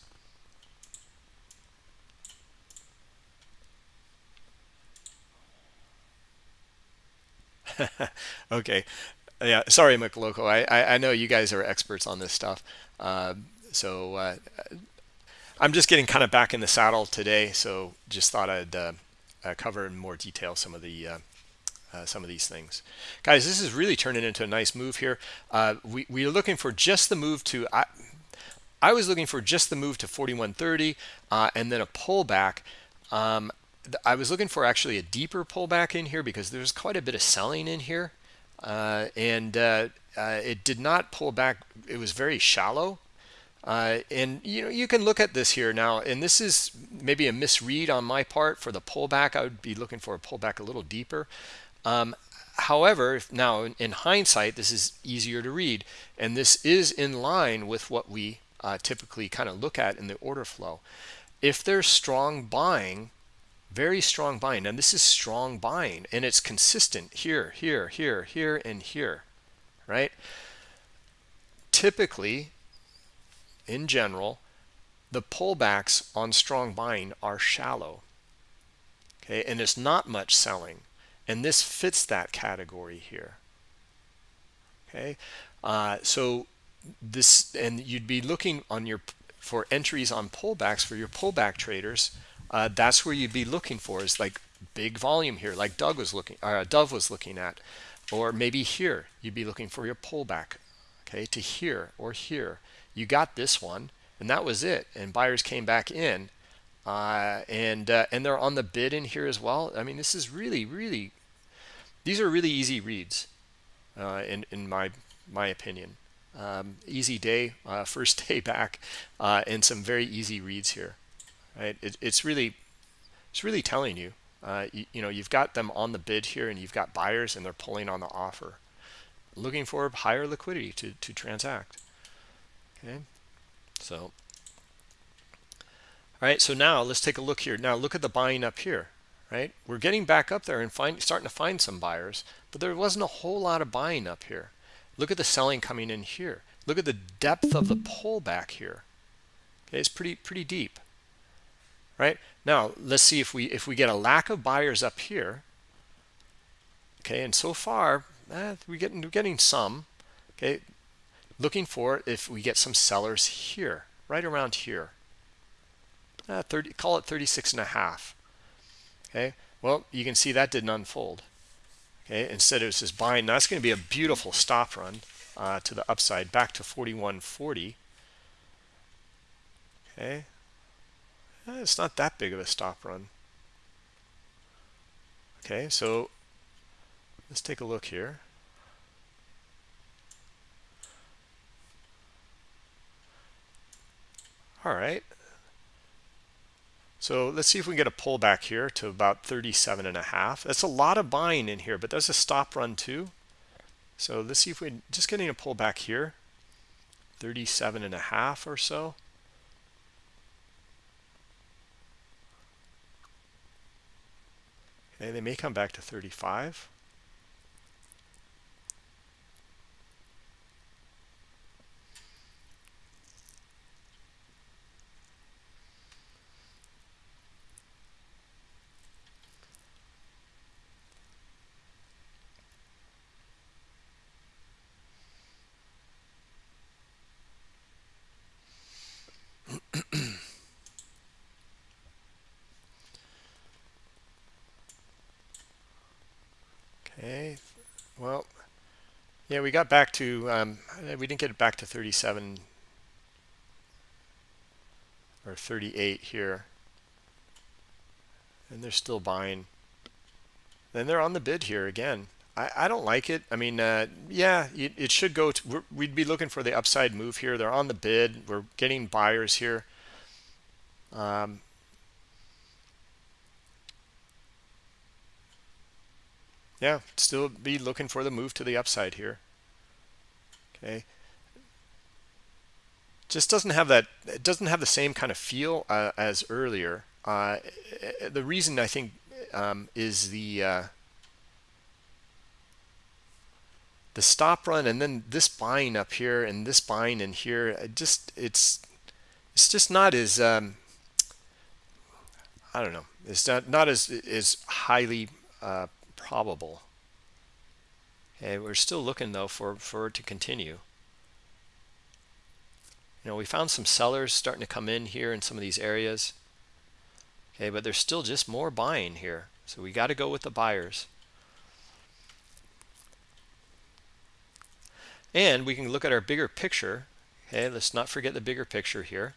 okay. Yeah, sorry, McLoco. I, I, I know you guys are experts on this stuff. Uh, so uh, I'm just getting kind of back in the saddle today. So just thought I'd uh, uh cover in more detail some of the uh, uh, some of these things. Guys, this is really turning into a nice move here. we, we are looking for just the move to, I, I was looking for just the move to 4130 and then a pullback. Um, I was looking for actually a deeper pullback in here because there's quite a bit of selling in here. Uh, and uh, uh, it did not pull back. It was very shallow. Uh, and you know you can look at this here now, and this is maybe a misread on my part for the pullback. I would be looking for a pullback a little deeper. Um, however, now in hindsight, this is easier to read, and this is in line with what we uh, typically kind of look at in the order flow. If there's strong buying very strong buying and this is strong buying and it's consistent here here here here and here right? Typically in general the pullbacks on strong buying are shallow okay? And it's not much selling and this fits that category here okay? Uh, so this and you'd be looking on your for entries on pullbacks for your pullback traders uh, that's where you'd be looking for is like big volume here, like Doug was looking, uh, Dove was looking at, or maybe here you'd be looking for your pullback, okay, to here or here. You got this one, and that was it. And buyers came back in, uh, and uh, and they're on the bid in here as well. I mean, this is really, really, these are really easy reads, uh, in in my my opinion. Um, easy day, uh, first day back, and some very easy reads here right? It, it's really, it's really telling you, uh, you, you know, you've got them on the bid here and you've got buyers and they're pulling on the offer, looking for higher liquidity to, to transact. Okay, so, all right, so now let's take a look here. Now look at the buying up here, right? We're getting back up there and find, starting to find some buyers, but there wasn't a whole lot of buying up here. Look at the selling coming in here. Look at the depth of the pullback here. Okay, it's pretty pretty deep right? Now, let's see if we if we get a lack of buyers up here. Okay, and so far, eh, we're getting we're getting some. Okay, looking for if we get some sellers here, right around here. Uh, 30, call it 36 and a half. Okay, well, you can see that didn't unfold. Okay, instead it was just buying. Now that's going to be a beautiful stop run uh, to the upside, back to 41.40. Okay, Eh, it's not that big of a stop run. Okay, so let's take a look here. All right. So let's see if we can get a pullback here to about 37 and a half. That's a lot of buying in here, but there's a stop run too. So let's see if we just getting a pullback here, 37 and a half or so. They may come back to 35. Okay, well, yeah, we got back to, um, we didn't get it back to 37 or 38 here. And they're still buying. Then they're on the bid here again. I, I don't like it. I mean, uh, yeah, it, it, should go to, we'd be looking for the upside move here. They're on the bid. We're getting buyers here. Um, yeah, still be looking for the move to the upside here. Okay. Just doesn't have that, it doesn't have the same kind of feel uh, as earlier. Uh, the reason I think um, is the uh, the stop run and then this buying up here and this buying in here. It just it's it's just not as um, I don't know. It's not not as as highly uh, probable. Okay, we're still looking though for for it to continue. You know, we found some sellers starting to come in here in some of these areas. Okay, but there's still just more buying here. So we got to go with the buyers. And we can look at our bigger picture. Okay, let's not forget the bigger picture here.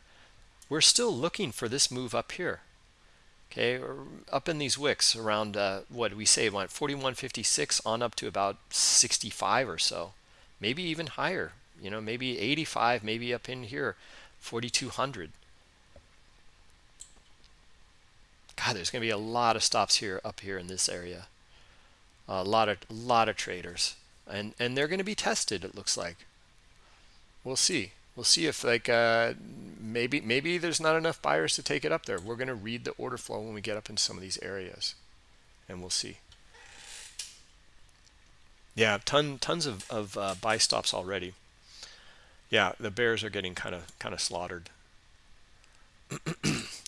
We're still looking for this move up here. Okay, up in these wicks around uh, what we say, went 41.56 on up to about 65 or so, maybe even higher. You know, maybe 85, maybe up in here, 4,200. God, there's going to be a lot of stops here up here in this area. A lot of a lot of traders and and they're going to be tested it looks like we'll see we'll see if like uh, maybe maybe there's not enough buyers to take it up there. We're going to read the order flow when we get up in some of these areas and we'll see. Yeah ton tons of, of uh, buy stops already. Yeah the bears are getting kind of kind of slaughtered.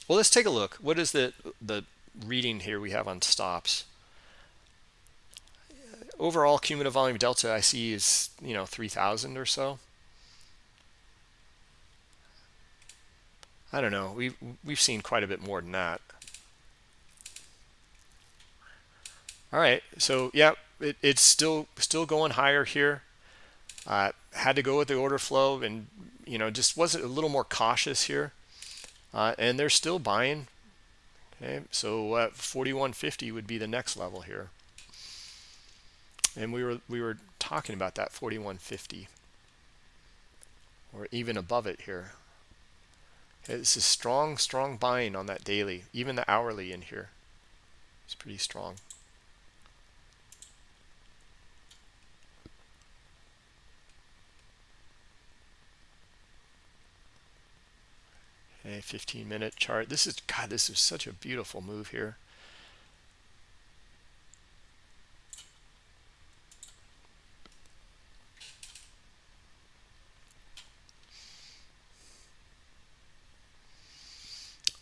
Well let's take a look. What is the the reading here we have on stops? Overall cumulative volume delta I see is, you know, 3,000 or so. I don't know. We've, we've seen quite a bit more than that. All right. So, yeah, it, it's still still going higher here. Uh, had to go with the order flow and, you know, just was a little more cautious here. Uh, and they're still buying. Okay. So, uh, 4150 would be the next level here and we were we were talking about that 4150 or even above it here this is strong strong buying on that daily. Even the hourly in here it's pretty strong. Okay 15 minute chart. This is god this is such a beautiful move here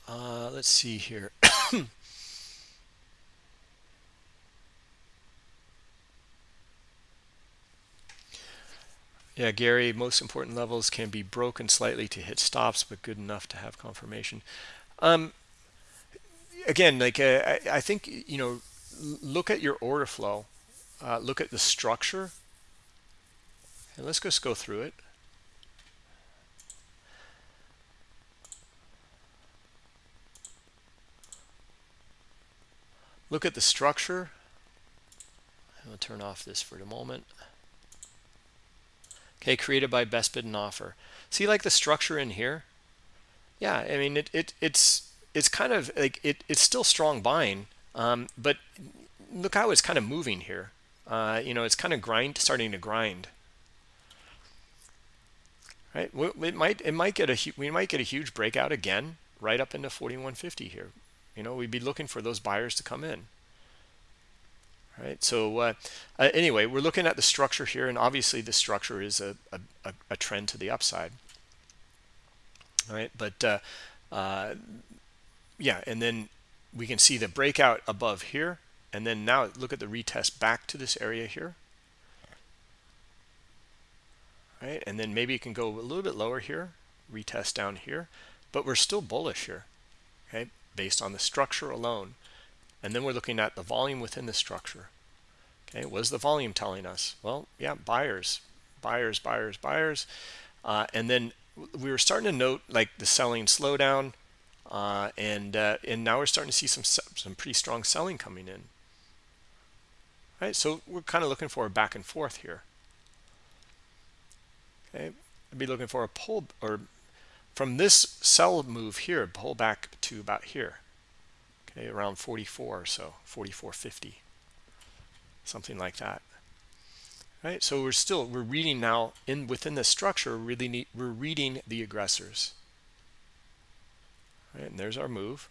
Uh, let's see here. yeah, Gary, most important levels can be broken slightly to hit stops, but good enough to have confirmation. Um, again, like uh, I, I, think, you know, look at your order flow, uh, look at the structure, and let's just go through it. Look at the structure. I'll turn off this for the moment. Okay, created by best bid and offer. See like the structure in here? Yeah, I mean it, it it's it's kind of like it, it's still strong buying, um, but look how it's kind of moving here. Uh, you know, it's kind of grind starting to grind. Right? It might it might get a we might get a huge breakout again right up into 4150 here you know we'd be looking for those buyers to come in. Right? So uh, uh, anyway we're looking at the structure here and obviously the structure is a, a, a trend to the upside. All right? But uh, uh, yeah and then we can see the breakout above here and then now look at the retest back to this area here. Right? And then maybe it can go a little bit lower here retest down here but we're still bullish here. Okay based on the structure alone. And then we're looking at the volume within the structure. Okay, what is the volume telling us? Well, yeah, buyers, buyers, buyers, buyers. Uh, and then we were starting to note like the selling slowdown, uh, and uh, and now we're starting to see some some pretty strong selling coming in. Right, so we're kind of looking for a back and forth here. Okay, I'd be looking for a pull or from this sell move here pull back to about here. Okay around 44 or so 44.50 something like that. Right so we're still we're reading now in within the structure really need, we're reading the aggressors. Right and there's our move.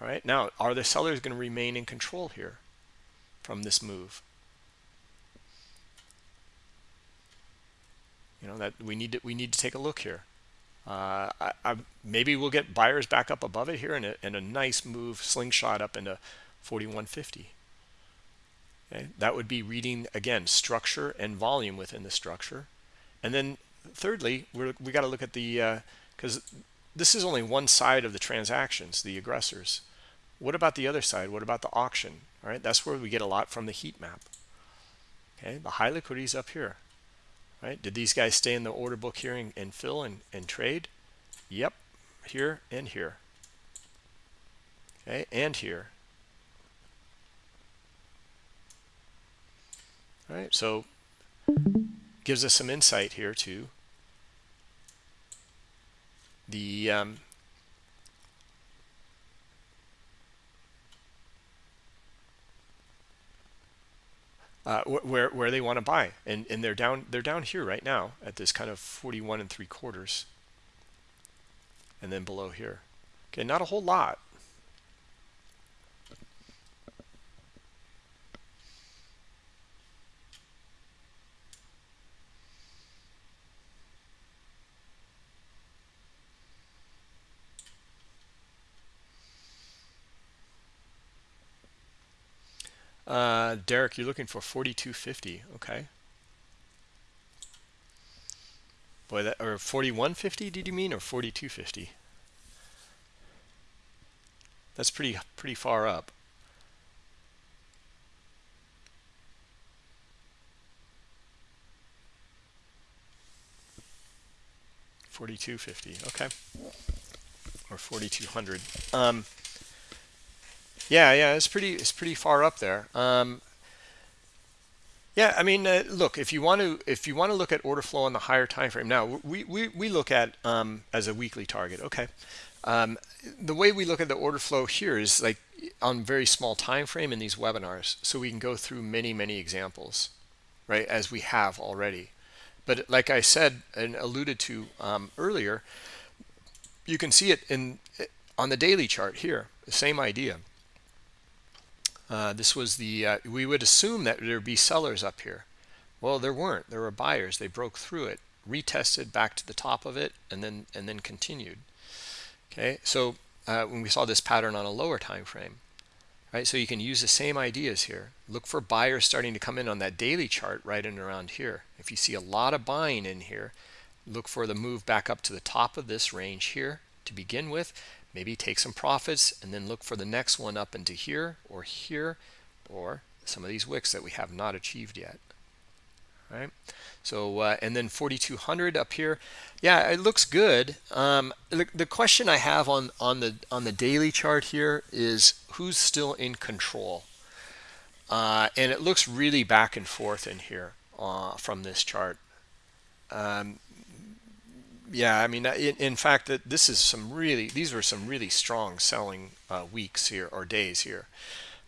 All right now are the sellers going to remain in control here from this move? You know that we need to we need to take a look here uh, I, I, maybe we'll get buyers back up above it here and a, and a nice move slingshot up into 4150 Okay, that would be reading again structure and volume within the structure, and then thirdly, we're, we got to look at the because uh, this is only one side of the transactions, the aggressors. What about the other side? What about the auction? All right, that's where we get a lot from the heat map. Okay, the high liquidity is up here. Right? Did these guys stay in the order book here and, and fill and, and trade? Yep, here and here. Okay, and here. All right, so gives us some insight here to the um, uh, where where they want to buy, and and they're down they're down here right now at this kind of 41 and three quarters, and then below here. Okay, not a whole lot. Uh, Derek, you're looking for 4250. Okay. Boy, that or 4150 did you mean or 4250? That's pretty pretty far up. Forty-two fifty, okay, or forty-two hundred. Um, yeah, yeah, it's pretty it's pretty far up there. Um, yeah, I mean, uh, look, if you want to if you want to look at order flow on the higher time frame, now we we we look at um, as a weekly target. Okay, um, the way we look at the order flow here is like on very small time frame in these webinars, so we can go through many many examples, right? As we have already, but like I said and alluded to um, earlier, you can see it in on the daily chart here. The same idea uh, this was the, uh, we would assume that there'd be sellers up here. Well, there weren't. There were buyers. They broke through it, retested back to the top of it, and then and then continued. Okay, so uh, when we saw this pattern on a lower time frame, right? So you can use the same ideas here. Look for buyers starting to come in on that daily chart right in around here. If you see a lot of buying in here, look for the move back up to the top of this range here to begin with, maybe take some profits and then look for the next one up into here or here or some of these wicks that we have not achieved yet. Right? So uh, and then 4200 up here. Yeah it looks good. Um, the, the question I have on on the on the daily chart here is who's still in control? Uh, and it looks really back and forth in here uh, from this chart. Um, yeah, I mean, in, in fact, that this is some really, these were some really strong selling uh, weeks here or days here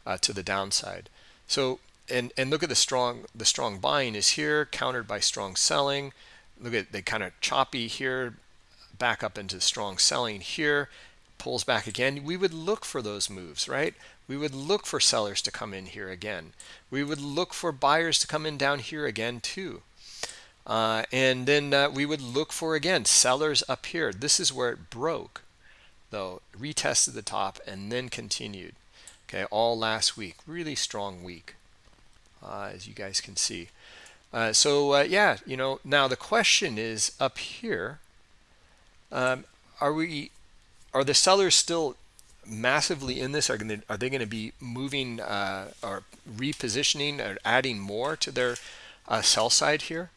uh, to the downside. So, and and look at the strong, the strong buying is here, countered by strong selling. Look at they kind of choppy here, back up into strong selling here, pulls back again. We would look for those moves, right? We would look for sellers to come in here again. We would look for buyers to come in down here again too. Uh, and then uh, we would look for, again, sellers up here. This is where it broke, though, retested the top and then continued. Okay, all last week. Really strong week, uh, as you guys can see. Uh, so, uh, yeah, you know, now the question is up here, um, are we, are the sellers still massively in this? Are, gonna, are they going to be moving uh, or repositioning or adding more to their sell side here?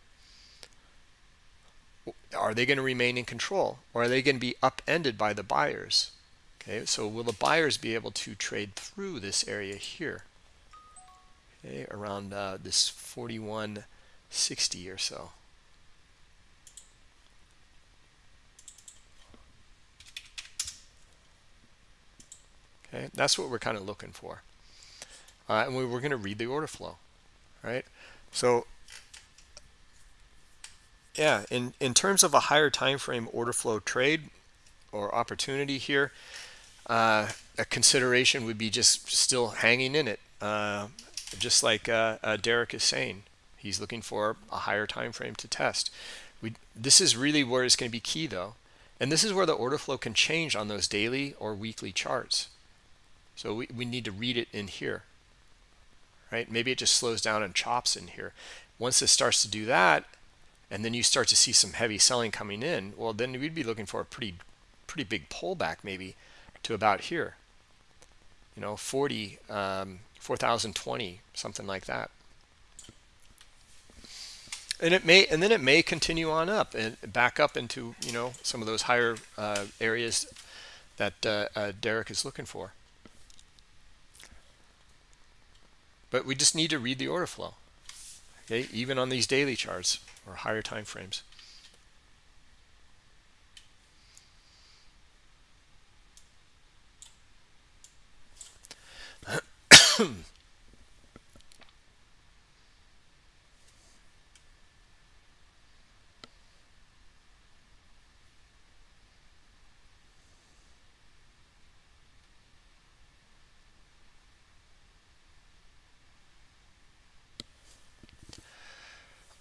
Are they going to remain in control or are they going to be upended by the buyers? Okay so will the buyers be able to trade through this area here? Okay around uh, this 4160 or so. Okay that's what we're kind of looking for. Uh, and we, we're going to read the order flow right? So yeah, in, in terms of a higher time frame order flow trade or opportunity here, uh, a consideration would be just still hanging in it. Uh, just like uh, uh, Derek is saying, he's looking for a higher time frame to test. We, this is really where it's going to be key though. And this is where the order flow can change on those daily or weekly charts. So we, we need to read it in here. right? Maybe it just slows down and chops in here. Once it starts to do that, and then you start to see some heavy selling coming in, well, then we'd be looking for a pretty, pretty big pullback maybe to about here. You know, 40, um, 4,020, something like that. And it may, and then it may continue on up and back up into, you know, some of those higher uh, areas that uh, uh, Derek is looking for. But we just need to read the order flow, okay, even on these daily charts or higher time frames.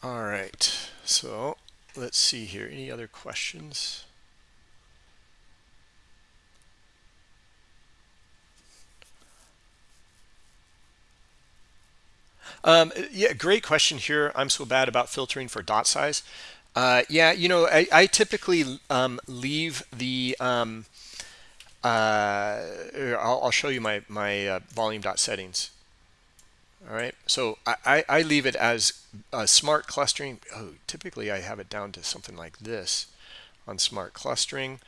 All right, so let's see here. Any other questions? Um, yeah, great question here. I'm so bad about filtering for dot size. Uh, yeah, you know, I, I typically um, leave the. Um, uh, I'll, I'll, show you my my uh, volume dot settings. All right, so I, I leave it as smart clustering. Oh, typically I have it down to something like this on smart clustering,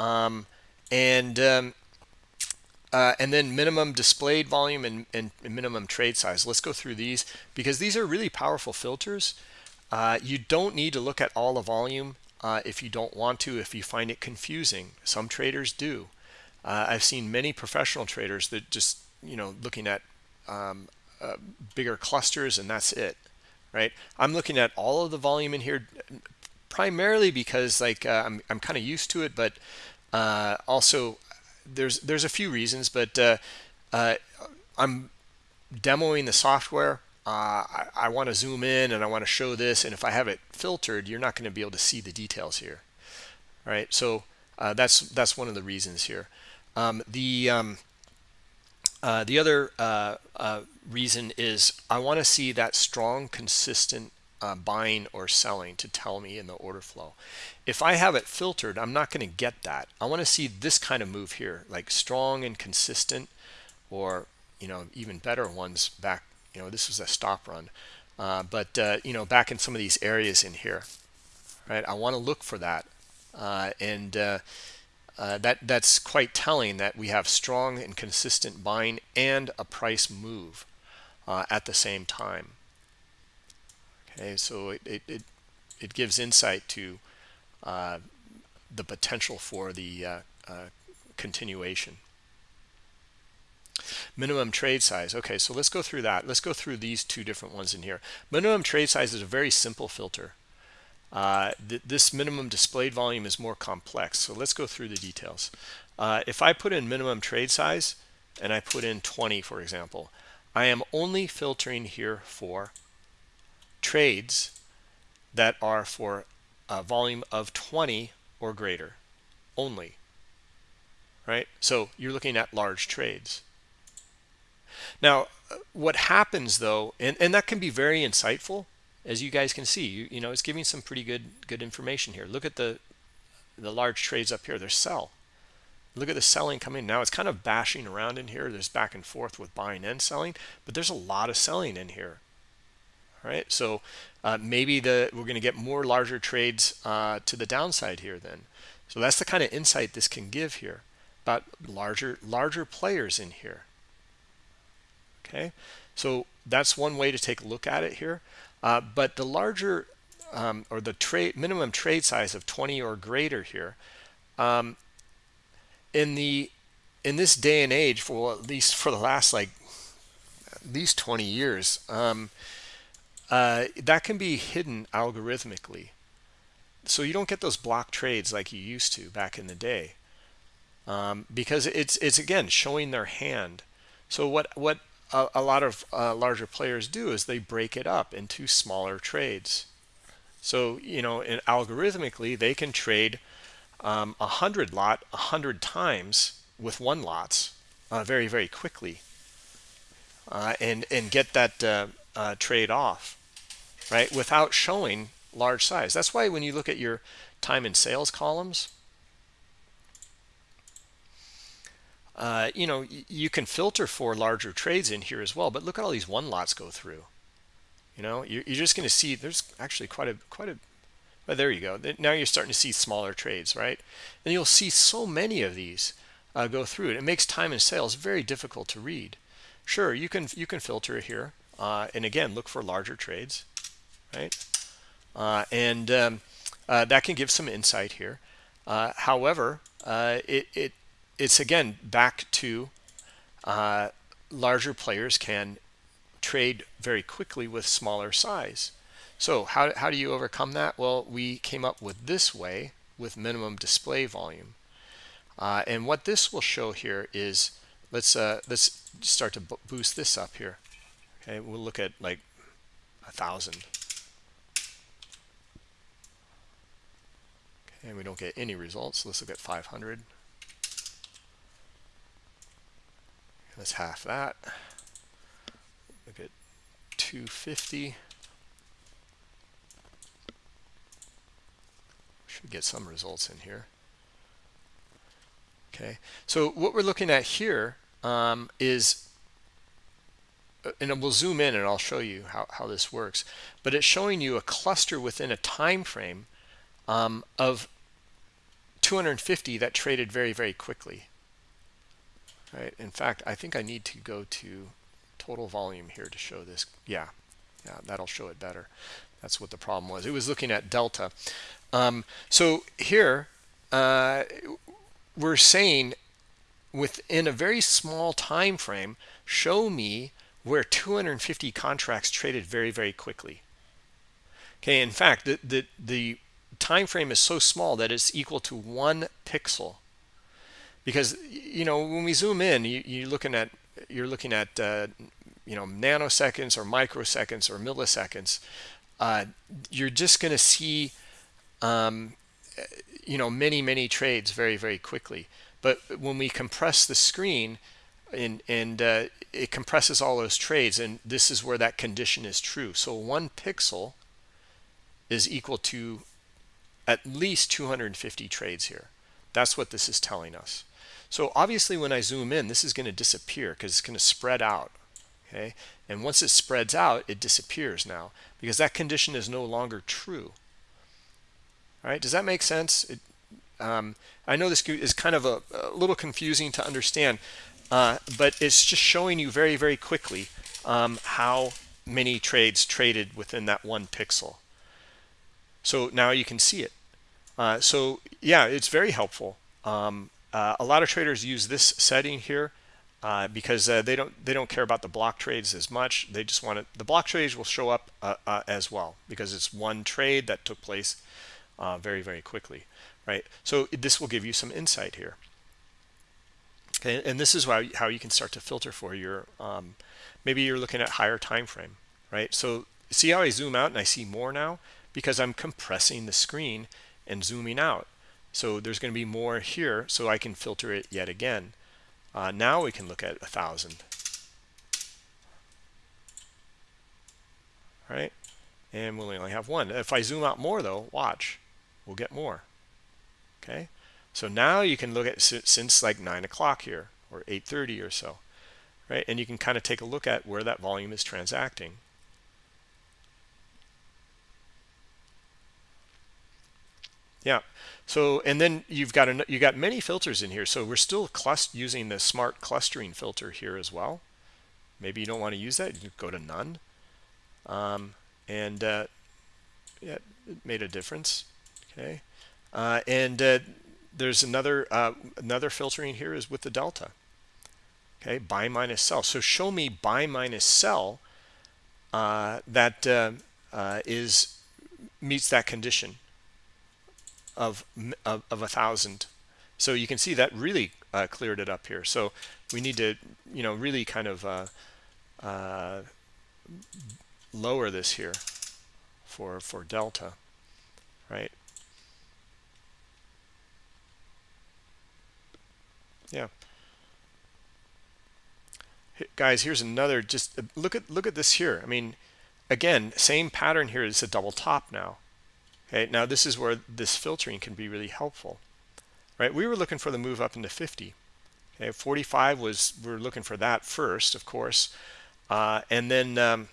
um, and um, uh, and then minimum displayed volume and, and, minimum trade size. Let's go through these because these are really powerful filters. Uh, you don't need to look at all the volume uh, if you don't want to, if you find it confusing. Some traders do. Uh, I've seen many professional traders that just, you know, looking at um, uh, bigger clusters and that's it, right? I'm looking at all of the volume in here primarily because like uh, I'm, I'm kind of used to it, but also there's there's a few reasons, but uh, uh, I'm demoing the software. Uh, I, I want to zoom in and I want to show this, and if I have it filtered, you're not going to be able to see the details here. All right, so uh, that's that's one of the reasons here. Um, the um, uh, the other uh, reason is I want to see that strong, consistent uh, buying or selling to tell me in the order flow. If I have it filtered, I'm not going to get that. I want to see this kind of move here, like strong and consistent, or you know even better ones back. You know this was a stop run, uh, but uh, you know back in some of these areas in here, right? I want to look for that, uh, and uh, uh, that that's quite telling that we have strong and consistent buying and a price move at the same time. Okay, so it, it, it, it gives insight to uh, the potential for the uh, uh, continuation. Minimum trade size. Okay, so let's go through that. Let's go through these two different ones in here. Minimum trade size is a very simple filter. Uh, th this minimum displayed volume is more complex. So let's go through the details. Uh, if I put in minimum trade size and I put in 20, for example, I am only filtering here for trades that are for a volume of 20 or greater only right? So you're looking at large trades. Now what happens though and, and that can be very insightful as you guys can see you, you know it's giving some pretty good good information here. Look at the the large trades up here they're sell look at the selling coming now it's kind of bashing around in here there's back and forth with buying and selling but there's a lot of selling in here right? So uh, maybe the we're going to get more larger trades uh, to the downside here then. So that's the kind of insight this can give here about larger larger players in here. Okay, so that's one way to take a look at it here. Uh, but the larger um, or the trade minimum trade size of 20 or greater here um, in the in this day and age for well, at least for the last like at least 20 years um, uh, that can be hidden algorithmically. So you don't get those block trades like you used to back in the day. Um, because it's it's again showing their hand. So what what a, a lot of uh, larger players do is they break it up into smaller trades. So you know, algorithmically, they can trade um, a hundred lot a hundred times with one lots uh, very very quickly uh, and and get that uh, uh, trade off, right? Without showing large size. That's why when you look at your time and sales columns, uh, you know you can filter for larger trades in here as well. But look at all these one lots go through. You know, you're, you're just going to see there's actually quite a quite a. Well, there you go. Now you're starting to see smaller trades, right? And you'll see so many of these uh, go through it. It makes time and sales very difficult to read. Sure, you can you can filter here, uh, and again look for larger trades, right? Uh, and um, uh, that can give some insight here. Uh, however, uh, it, it it's again back to larger players can trade very quickly with smaller size. So how, how do you overcome that? Well, we came up with this way with minimum display volume. Uh, and what this will show here is, let's uh, let's start to boost this up here. Okay, we'll look at like a thousand. Okay, and we don't get any results. Let's look at 500. Let's half that. Look at 250. Should get some results in here. Okay, so what we're looking at here um, is, uh, and we'll zoom in and I'll show you how, how this works, but it's showing you a cluster within a time frame um, of 250 that traded very, very quickly. Right. In fact, I think I need to go to total volume here to show this. Yeah, yeah, that'll show it better. That's what the problem was. It was looking at delta. Um, so here, uh, we're saying within a very small time frame, show me where 250 contracts traded very, very quickly. Okay, in fact, the, the, the time frame is so small that it's equal to one pixel. Because, you know, when we zoom in, you, you're looking at, you're looking at, uh, you know, nanoseconds or microseconds or milliseconds. Uh, you're just going to see um, you know many many trades very very quickly. But when we compress the screen and and uh, it compresses all those trades and this is where that condition is true. So one pixel is equal to at least 250 trades here. That's what this is telling us. So obviously when I zoom in this is going to disappear because it's going to spread out okay and once it spreads out it disappears now because that condition is no longer true all right, does that make sense? It, um, I know this is kind of a, a little confusing to understand, uh, but it's just showing you very, very quickly um, how many trades traded within that one pixel. So now you can see it. Uh, so yeah, it's very helpful. Um, uh, a lot of traders use this setting here uh, because uh, they don't they don't care about the block trades as much. They just want it. The block trades will show up uh, uh, as well because it's one trade that took place uh, very, very quickly, right? So this will give you some insight here. Okay, and this is why, how you can start to filter for your, um, maybe you're looking at higher time frame, right? So see how I zoom out and I see more now? Because I'm compressing the screen and zooming out. So there's going to be more here, so I can filter it yet again. Uh, now we can look at a thousand. Right? and we'll only have one. If I zoom out more though, watch we'll get more okay so now you can look at since like 9 o'clock here or 8.30 or so right and you can kind of take a look at where that volume is transacting yeah. So and then you've got an, you got many filters in here. So we're still using the smart clustering filter here as well. Maybe you don't want to use that. You go to none. Um, and uh, yeah it made a difference. Okay. Uh, and uh, there's another uh, another filtering here is with the delta. Okay. Buy minus sell. So show me buy minus sell uh, that uh, is meets that condition of of, of a thousand so you can see that really uh, cleared it up here so we need to you know really kind of uh, uh, lower this here for for delta right yeah guys, here's another. Just uh, look at look at this here. I mean, again, same pattern here. It's a double top now. Okay, now this is where this filtering can be really helpful, right? We were looking for the move up into 50. Okay, 45 was we are looking for that first, of course, uh, and then um,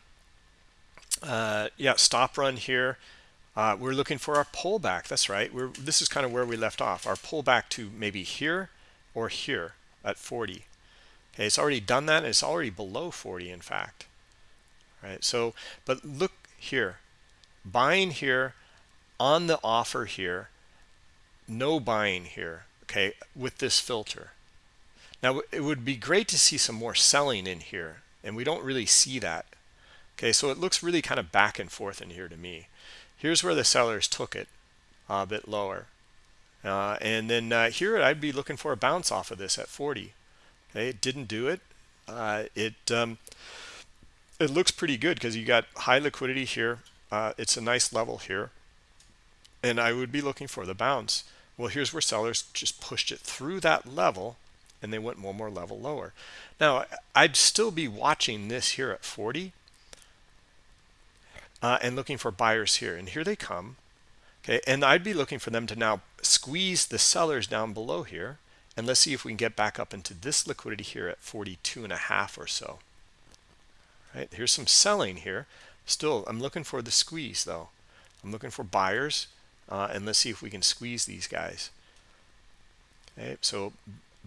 uh, yeah, stop run here. Uh, we're looking for our pullback. That's right. We're this is kind of where we left off. Our pullback to maybe here or here at 40. Okay, it's already done that. It's already below 40, in fact. Right. So, but look here, buying here on the offer here, no buying here. Okay, with this filter. Now it would be great to see some more selling in here, and we don't really see that. Okay, so it looks really kind of back and forth in here to me. Here's where the sellers took it a bit lower. Uh, and then uh, here I'd be looking for a bounce off of this at 40. Okay, it didn't do it. Uh, it um, it looks pretty good because you got high liquidity here. Uh, it's a nice level here. And I would be looking for the bounce. Well, here's where sellers just pushed it through that level and they went one more level lower. Now, I'd still be watching this here at 40 uh, and looking for buyers here. And here they come. Okay, and I'd be looking for them to now squeeze the sellers down below here. And let's see if we can get back up into this liquidity here at 42 and a half or so. Right, here's some selling here. Still, I'm looking for the squeeze though. I'm looking for buyers. Uh, and let's see if we can squeeze these guys. Okay, so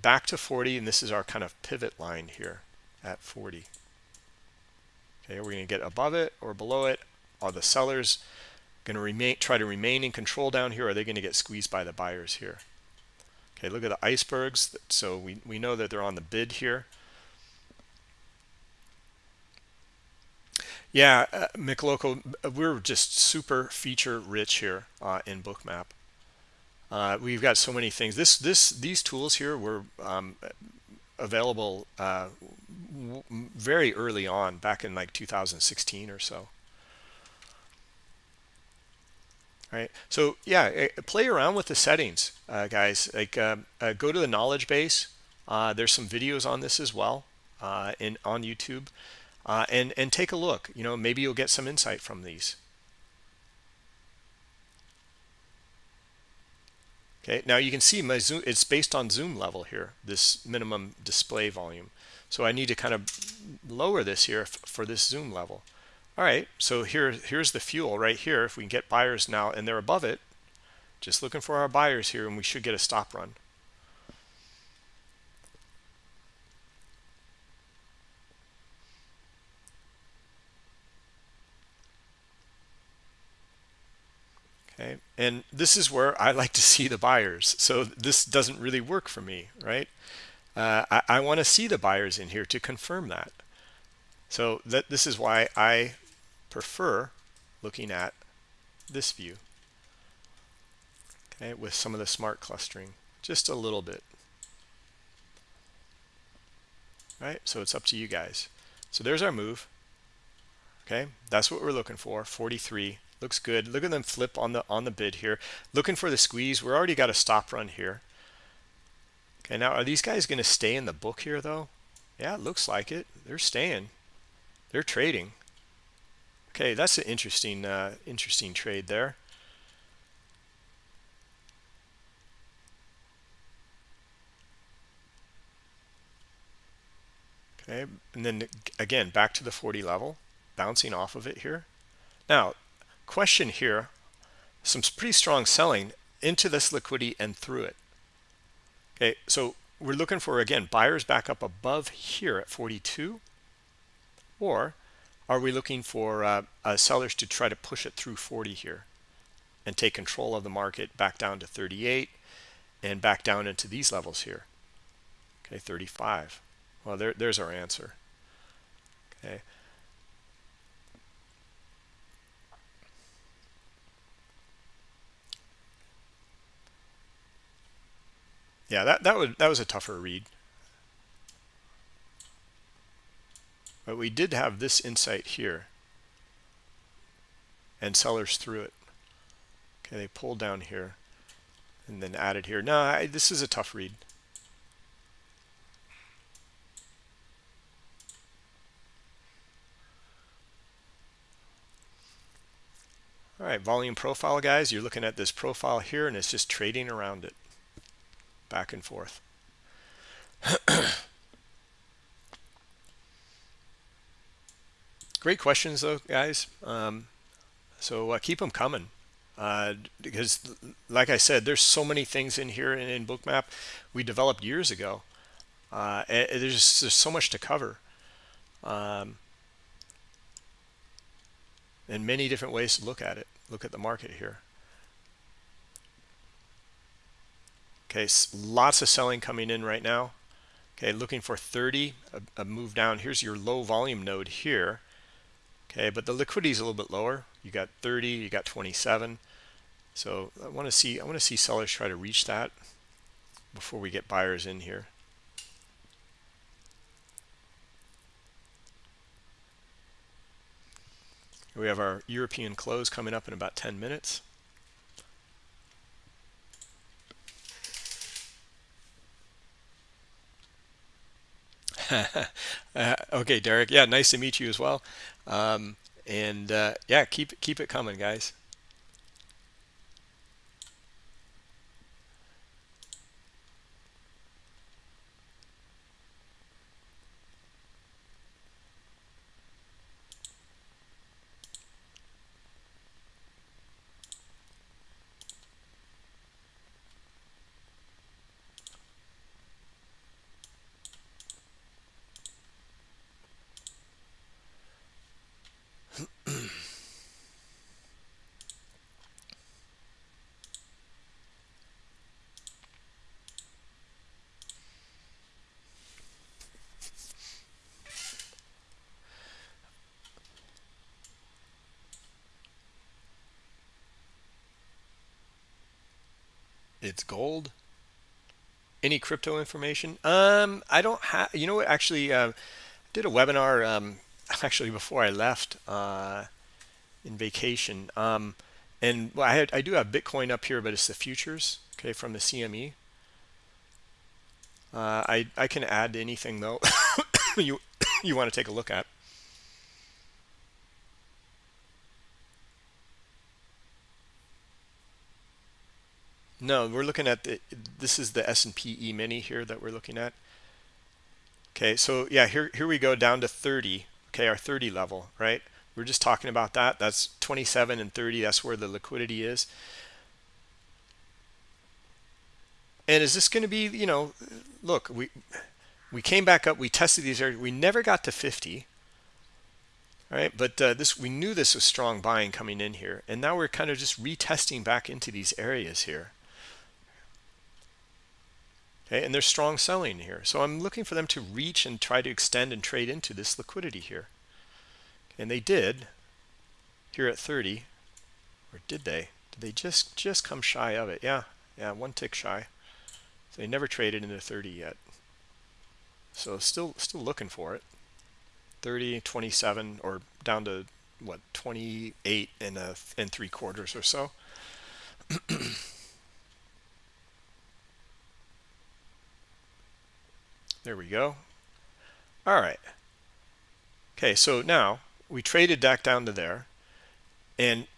back to 40 and this is our kind of pivot line here at 40 okay are we're going to get above it or below it? Are the sellers going to remain try to remain in control down here or are they going to get squeezed by the buyers here? Okay look at the icebergs. So we, we know that they're on the bid here yeah uh, Mikloco, we're just super feature rich here uh, in bookmap uh, we've got so many things. This, this, these tools here were um, available uh, very early on, back in like 2016 or so. Right. So yeah, eh, play around with the settings, uh, guys. Like uh, uh, go to the knowledge base. Uh, there's some videos on this as well in on YouTube, Uh, and and take a look. You know, maybe you'll get some insight from these. Okay, now you can see my zoom, it's based on zoom level here, this minimum display volume. So I need to kind of lower this here for this zoom level. All right, so here, here's the fuel right here. If we can get buyers now and they're above it, just looking for our buyers here and we should get a stop run. Okay. And this is where I like to see the buyers. So this doesn't really work for me right? Uh, I, I want to see the buyers in here to confirm that. So that this is why I prefer looking at this view okay with some of the smart clustering just a little bit. Right? So it's up to you guys. So there's our move okay? That's what we're looking for 43 looks good. Look at them flip on the on the bid here. Looking for the squeeze. We're already got a stop run here. Okay now are these guys going to stay in the book here though? Yeah it looks like it. They're staying. They're trading. Okay that's an interesting uh, interesting trade there. Okay and then again back to the 40 level. Bouncing off of it here. Now question here, some pretty strong selling into this liquidity and through it. Okay, so we're looking for, again, buyers back up above here at 42, or are we looking for uh, uh, sellers to try to push it through 40 here and take control of the market back down to 38 and back down into these levels here? Okay, 35. Well, there, there's our answer. Okay. Yeah, that, that, would, that was a tougher read. But we did have this insight here. And sellers threw it. Okay, they pulled down here and then added here. No, I, this is a tough read. All right, volume profile, guys. You're looking at this profile here, and it's just trading around it back and forth. Great questions, though, guys. Um, so uh, keep them coming. Uh, because, like I said, there's so many things in here in, in Bookmap we developed years ago. Uh, there's, there's so much to cover. Um, and many different ways to look at it. Look at the market here. Okay, lots of selling coming in right now. Okay, looking for 30, a, a move down. Here's your low volume node here. Okay, but the liquidity is a little bit lower. You got 30, you got 27. So I want to see I want to see sellers try to reach that before we get buyers in here. We have our European close coming up in about 10 minutes. uh, okay, Derek. Yeah, nice to meet you as well. Um, and uh, yeah, keep keep it coming, guys. it's gold any crypto information? Um i don't have you know what actually uh, did a webinar um actually before i left uh in vacation. Um and well, I, had, I do have bitcoin up here but it's the futures okay from the cme uh, I, I can add anything though you you want to take a look at No, we're looking at the, this is the S&P E-mini here that we're looking at. Okay, so yeah, here, here we go down to 30, okay, our 30 level, right? We're just talking about that. That's 27 and 30. That's where the liquidity is. And is this going to be, you know, look, we we came back up, we tested these areas, we never got to 50, right? But uh, this we knew this was strong buying coming in here, and now we're kind of just retesting back into these areas here. Okay, and there's strong selling here. So I'm looking for them to reach and try to extend and trade into this liquidity here. And they did here at 30. Or did they? Did they just, just come shy of it? Yeah, yeah, one tick shy. So they never traded into 30 yet. So still still looking for it. 30, 27, or down to what 28 and a and three quarters or so. There we go. All right. Okay, so now we traded back down to there and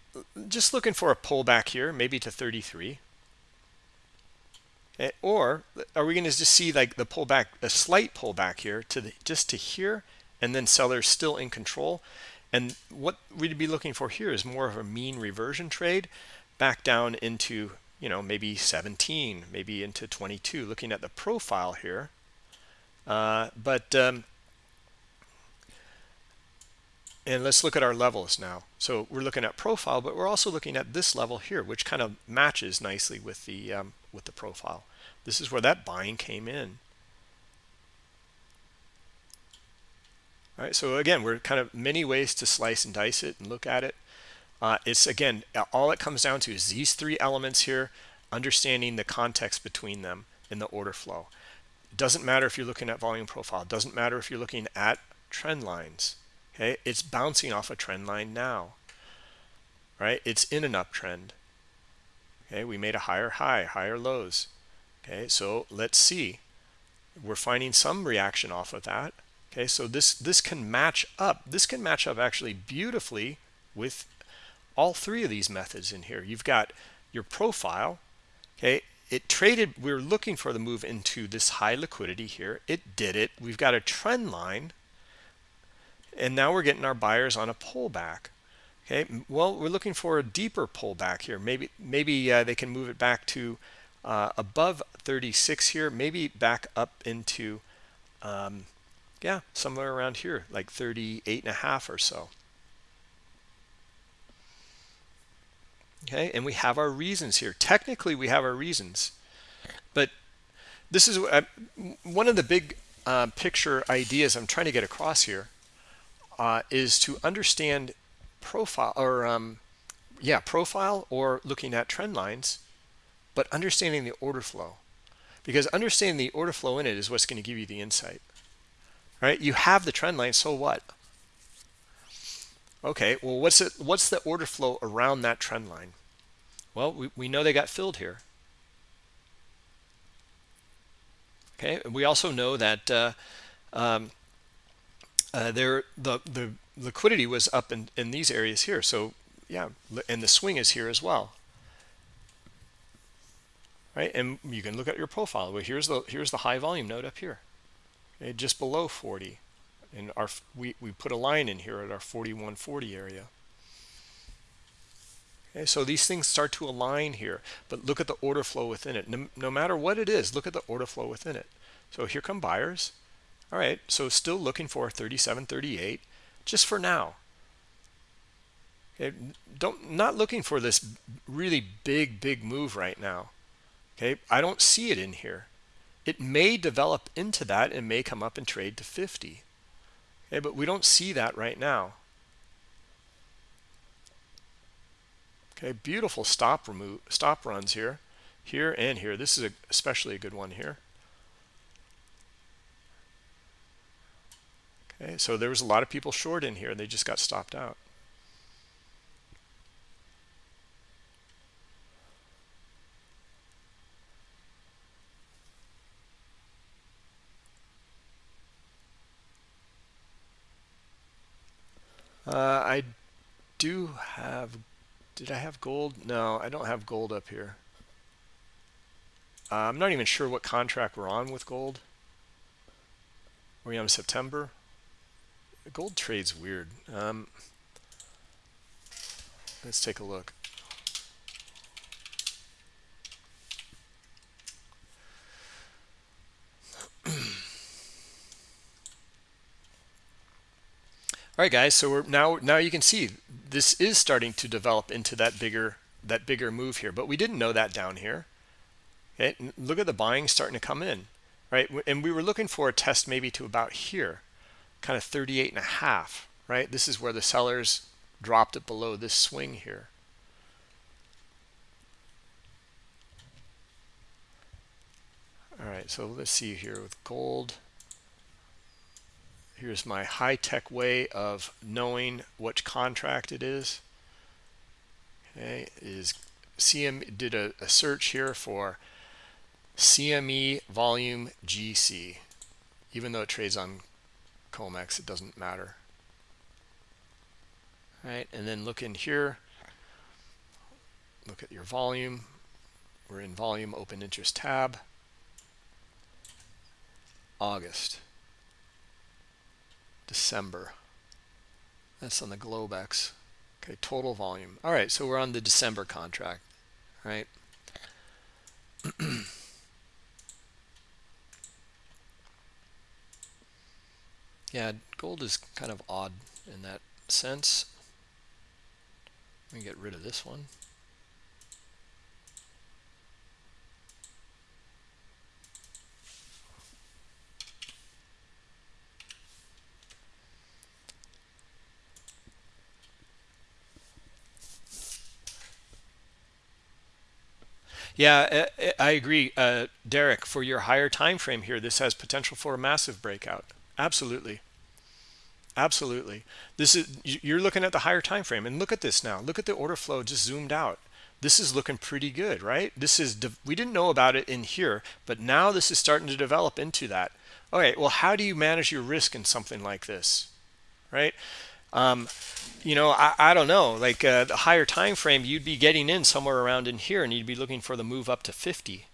just looking for a pullback here, maybe to 33. Okay, or are we going to just see like the pullback, a slight pullback here to the, just to here and then sellers still in control? And what we'd be looking for here is more of a mean reversion trade back down into, you know, maybe 17, maybe into 22. Looking at the profile here, uh, but um, and let's look at our levels now. So we're looking at profile, but we're also looking at this level here, which kind of matches nicely with the um, with the profile. This is where that buying came in. All right, so again, we're kind of many ways to slice and dice it and look at it. Uh, it's again, all it comes down to is these three elements here, understanding the context between them in the order flow. Doesn't matter if you're looking at volume profile. Doesn't matter if you're looking at trend lines. Okay, it's bouncing off a trend line now. Right, it's in an uptrend. Okay, we made a higher high, higher lows. Okay, so let's see. We're finding some reaction off of that. Okay, so this this can match up. This can match up actually beautifully with all three of these methods in here. You've got your profile, okay? It traded, we are looking for the move into this high liquidity here. It did it. We've got a trend line, and now we're getting our buyers on a pullback. Okay, well, we're looking for a deeper pullback here. Maybe maybe uh, they can move it back to uh, above 36 here, maybe back up into, um, yeah, somewhere around here, like 38 and a half or so. Okay, and we have our reasons here. Technically, we have our reasons, but this is uh, one of the big uh, picture ideas I'm trying to get across here uh, is to understand profile or um, yeah profile or looking at trend lines but understanding the order flow. Because understanding the order flow in it is what's going to give you the insight right? You have the trend line so what? Okay well what's it what's the order flow around that trend line well we, we know they got filled here okay and we also know that uh, um, uh, there the the liquidity was up in, in these areas here. So yeah, and the swing is here as well. Right, and you can look at your profile. Well, here's the here's the high volume node up here, okay, just below 40, and our we we put a line in here at our 4140 area. Okay, so these things start to align here, but look at the order flow within it. No, no matter what it is, look at the order flow within it. So here come buyers. All right, so still looking for 37.38 just for now. Okay, don't not looking for this really big big move right now. Okay, I don't see it in here. It may develop into that and may come up and trade to 50. Okay, but we don't see that right now. Okay, beautiful stop remove stop runs here, here and here. This is a, especially a good one here. Okay, so there was a lot of people short in here and they just got stopped out. Uh, I do have, did I have gold? No, I don't have gold up here. Uh, I'm not even sure what contract we're on with gold. Are we on September? gold trade's weird. Um, let's take a look. All right, guys. So we're now now you can see this is starting to develop into that bigger that bigger move here, but we didn't know that down here. Okay, look at the buying starting to come in, right? And we were looking for a test maybe to about here kind of 38 and a half, right? This is where the sellers dropped it below this swing here. All right, so let's see here with gold. Here's my high-tech way of knowing which contract it is. Okay, is CM did a, a search here for CME volume GC, even though it trades on COMEX, it doesn't matter. All right, and then look in here. Look at your volume. We're in volume open interest tab. August. December. That's on the Globex. Okay, total volume. All right, so we're on the December contract, right? Yeah, gold is kind of odd in that sense. Let me get rid of this one. Yeah, I agree, uh, Derek. For your higher time frame here, this has potential for a massive breakout. Absolutely. Absolutely. This is you're looking at the higher time frame and look at this now. Look at the order flow just zoomed out. This is looking pretty good, right? This is we didn't know about it in here, but now this is starting to develop into that. Okay, well, how do you manage your risk in something like this? Right? Um, you know, I, I don't know, like uh, the higher time frame, you'd be getting in somewhere around in here and you'd be looking for the move up to 50.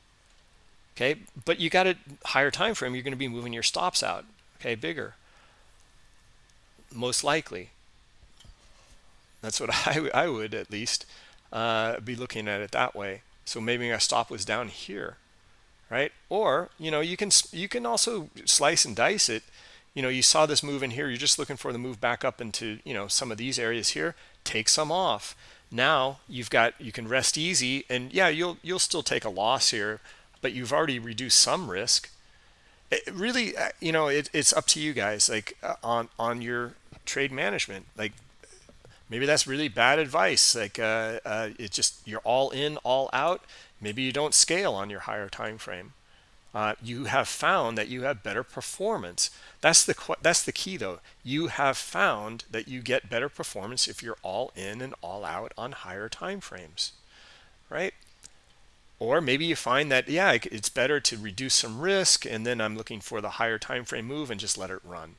Okay, but you got a higher time frame, you're going to be moving your stops out, okay, bigger. Most likely. That's what I, I would at least uh, be looking at it that way. So maybe our stop was down here, right? Or, you know, you can you can also slice and dice it you know, you saw this move in here. You're just looking for the move back up into, you know, some of these areas here. Take some off. Now you've got, you can rest easy. And yeah, you'll, you'll still take a loss here, but you've already reduced some risk. It really, uh, you know, it, it's up to you guys, like uh, on, on your trade management. Like maybe that's really bad advice. Like uh, uh, it just, you're all in, all out. Maybe you don't scale on your higher time frame. Uh, you have found that you have better performance. That's the that's the key though. You have found that you get better performance if you're all in and all out on higher time frames, right? Or maybe you find that yeah, it's better to reduce some risk and then I'm looking for the higher time frame move and just let it run.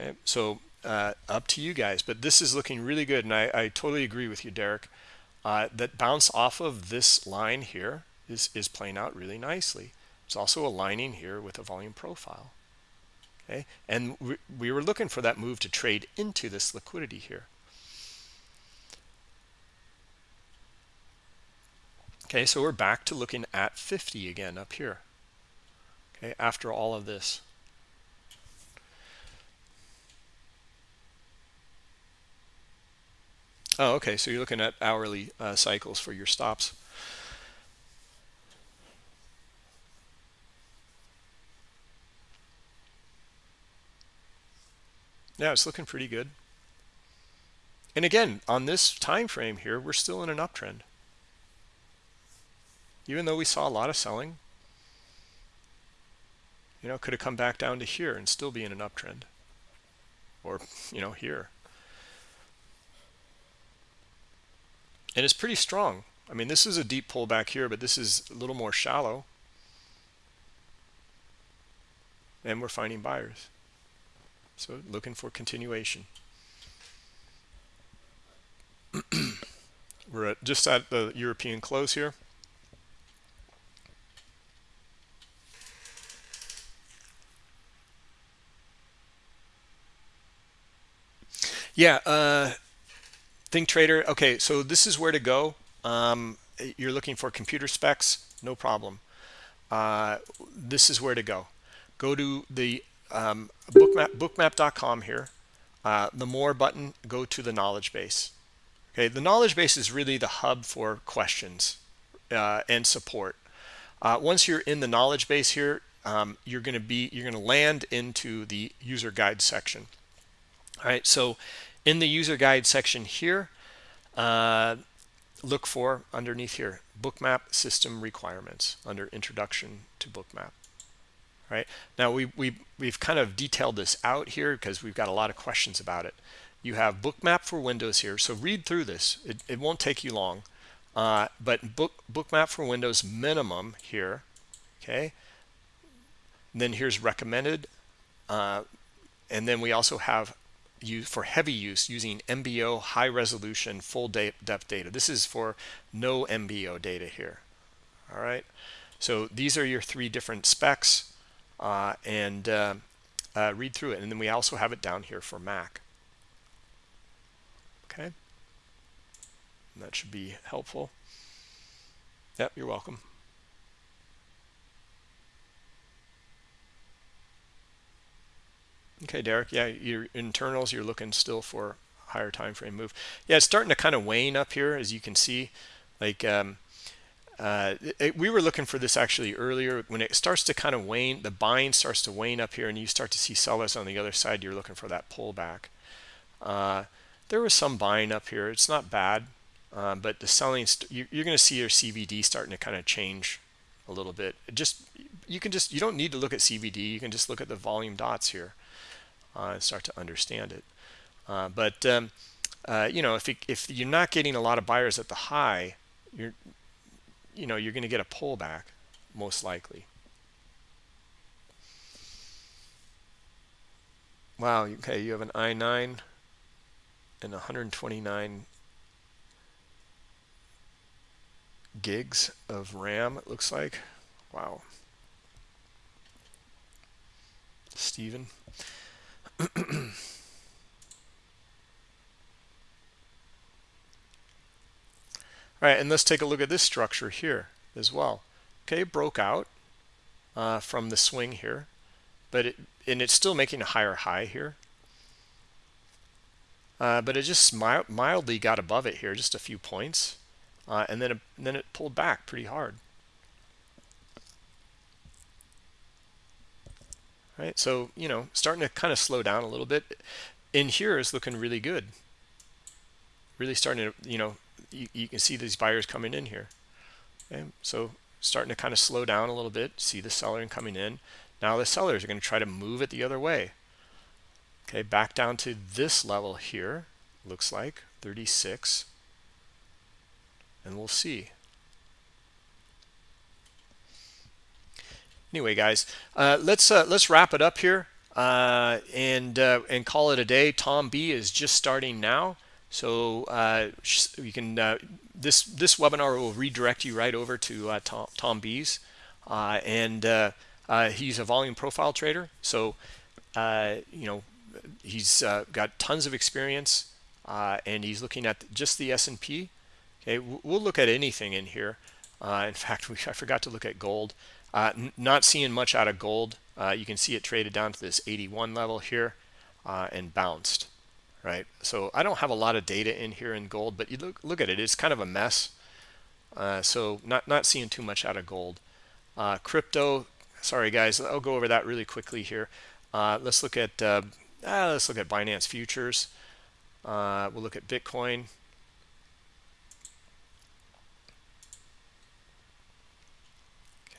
Okay, so uh, up to you guys, but this is looking really good, and I, I totally agree with you, Derek. Uh, that bounce off of this line here is, is playing out really nicely. It's also aligning here with a volume profile. Okay, and we, we were looking for that move to trade into this liquidity here. Okay, so we're back to looking at 50 again up here. Okay, after all of this. Oh, okay, so you're looking at hourly uh, cycles for your stops. Yeah it's looking pretty good. And again on this time frame here we're still in an uptrend. Even though we saw a lot of selling you know could have come back down to here and still be in an uptrend. Or you know here. And it's pretty strong. I mean this is a deep pullback here but this is a little more shallow. And we're finding buyers so looking for continuation. We're at just at the European close here. Yeah, uh, Think Trader. Okay, so this is where to go. Um, you're looking for computer specs, no problem. Uh, this is where to go. Go to the um, bookmap, bookmap.com here. Uh, the more button, go to the knowledge base. Okay, the knowledge base is really the hub for questions uh, and support. Uh, once you're in the knowledge base here, um, you're going to be you're going to land into the user guide section. All right, so in the user guide section here, uh, look for underneath here bookmap system requirements under introduction to bookmap right? Now we, we, we've kind of detailed this out here because we've got a lot of questions about it. You have bookmap for Windows here. So read through this. It, it won't take you long. Uh, but book bookmap for Windows minimum here, okay? And then here's recommended. Uh, and then we also have use for heavy use using MBO high resolution full depth data. This is for no MBO data here. All right. So these are your three different specs uh, and uh, uh, read through it. And then we also have it down here for Mac. Okay. That should be helpful. Yep, you're welcome. Okay, Derek. Yeah, your internals, you're looking still for higher time frame move. Yeah, it's starting to kind of wane up here, as you can see. Like um, uh, it, we were looking for this actually earlier. When it starts to kind of wane the buying starts to wane up here and you start to see sellers on the other side you're looking for that pullback. Uh, there was some buying up here. It's not bad uh, but the selling you, you're going to see your CVD starting to kind of change a little bit. It just you can just you don't need to look at CVD you can just look at the volume dots here uh, and start to understand it. Uh, but um, you know if, it, if you're not getting a lot of buyers at the high you're you know you're going to get a pullback most likely. Wow okay you have an i9 and 129 gigs of ram it looks like. Wow. Stephen all right and let's take a look at this structure here as well. Okay broke out uh, from the swing here but it and it's still making a higher high here. Uh, but it just mild, mildly got above it here just a few points uh, and then it, and then it pulled back pretty hard. Right so you know starting to kind of slow down a little bit. In here is looking really good. Really starting to you know you, you can see these buyers coming in here. Okay so starting to kind of slow down a little bit see the seller coming in. Now the sellers are going to try to move it the other way. Okay back down to this level here looks like 36 and we'll see. Anyway guys uh, let's uh, let's wrap it up here uh, and uh, and call it a day. Tom b is just starting now so uh, you can uh, this this webinar will redirect you right over to tom, tom b's and he's a volume profile trader. So you know he's got tons of experience and he's looking at just the S&P okay we'll look at anything in here. In fact we, I forgot to look at gold. Uh, not seeing much out of gold. Uh, you can see it traded down to this 81 level here uh, and bounced, right? So I don't have a lot of data in here in gold, but you look look at it. It's kind of a mess. Uh, so not not seeing too much out of gold. Uh, crypto. Sorry guys, I'll go over that really quickly here. Uh, let's look at ah, let's look at Binance futures. we'll look at Bitcoin.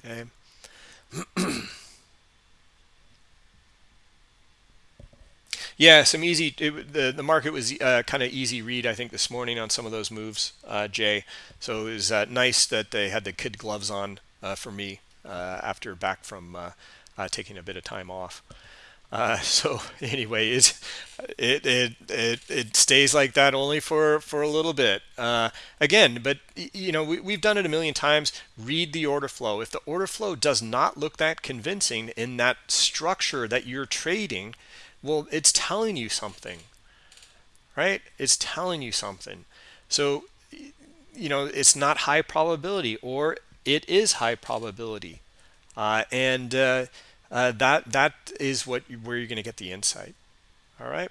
Okay. yeah, some easy. It, the the market was uh, kind of easy read, I think, this morning on some of those moves, uh, Jay. So it was uh, nice that they had the kid gloves on uh, for me uh, after back from uh, taking a bit of time off. So anyway, it, it it it it stays like that only for for a little bit. Again, but you know we, we've done it a million times. Read the order flow. If the order flow does not look that convincing in that structure that you're trading, well, it's telling you something, right? It's telling you something. So you know it's not high probability, or it is high probability, uh, and uh, uh, that that is what where you're going to get the insight. All right?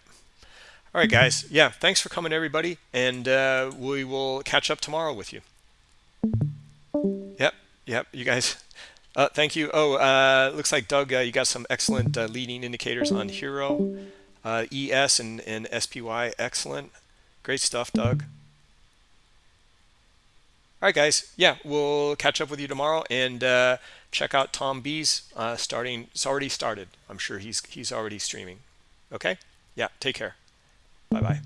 All right guys. Yeah thanks for coming everybody. And uh, we will catch up tomorrow with you. Yep yep you guys uh, thank you oh uh, looks like Doug uh, you got some excellent uh, leading indicators on HIRO ES and, and SPY excellent great stuff Doug all right guys yeah we'll catch up with you tomorrow and check out Tom B's uh, starting. It's already started. I'm sure he's he's already streaming. Okay. Yeah. Take care. Bye bye.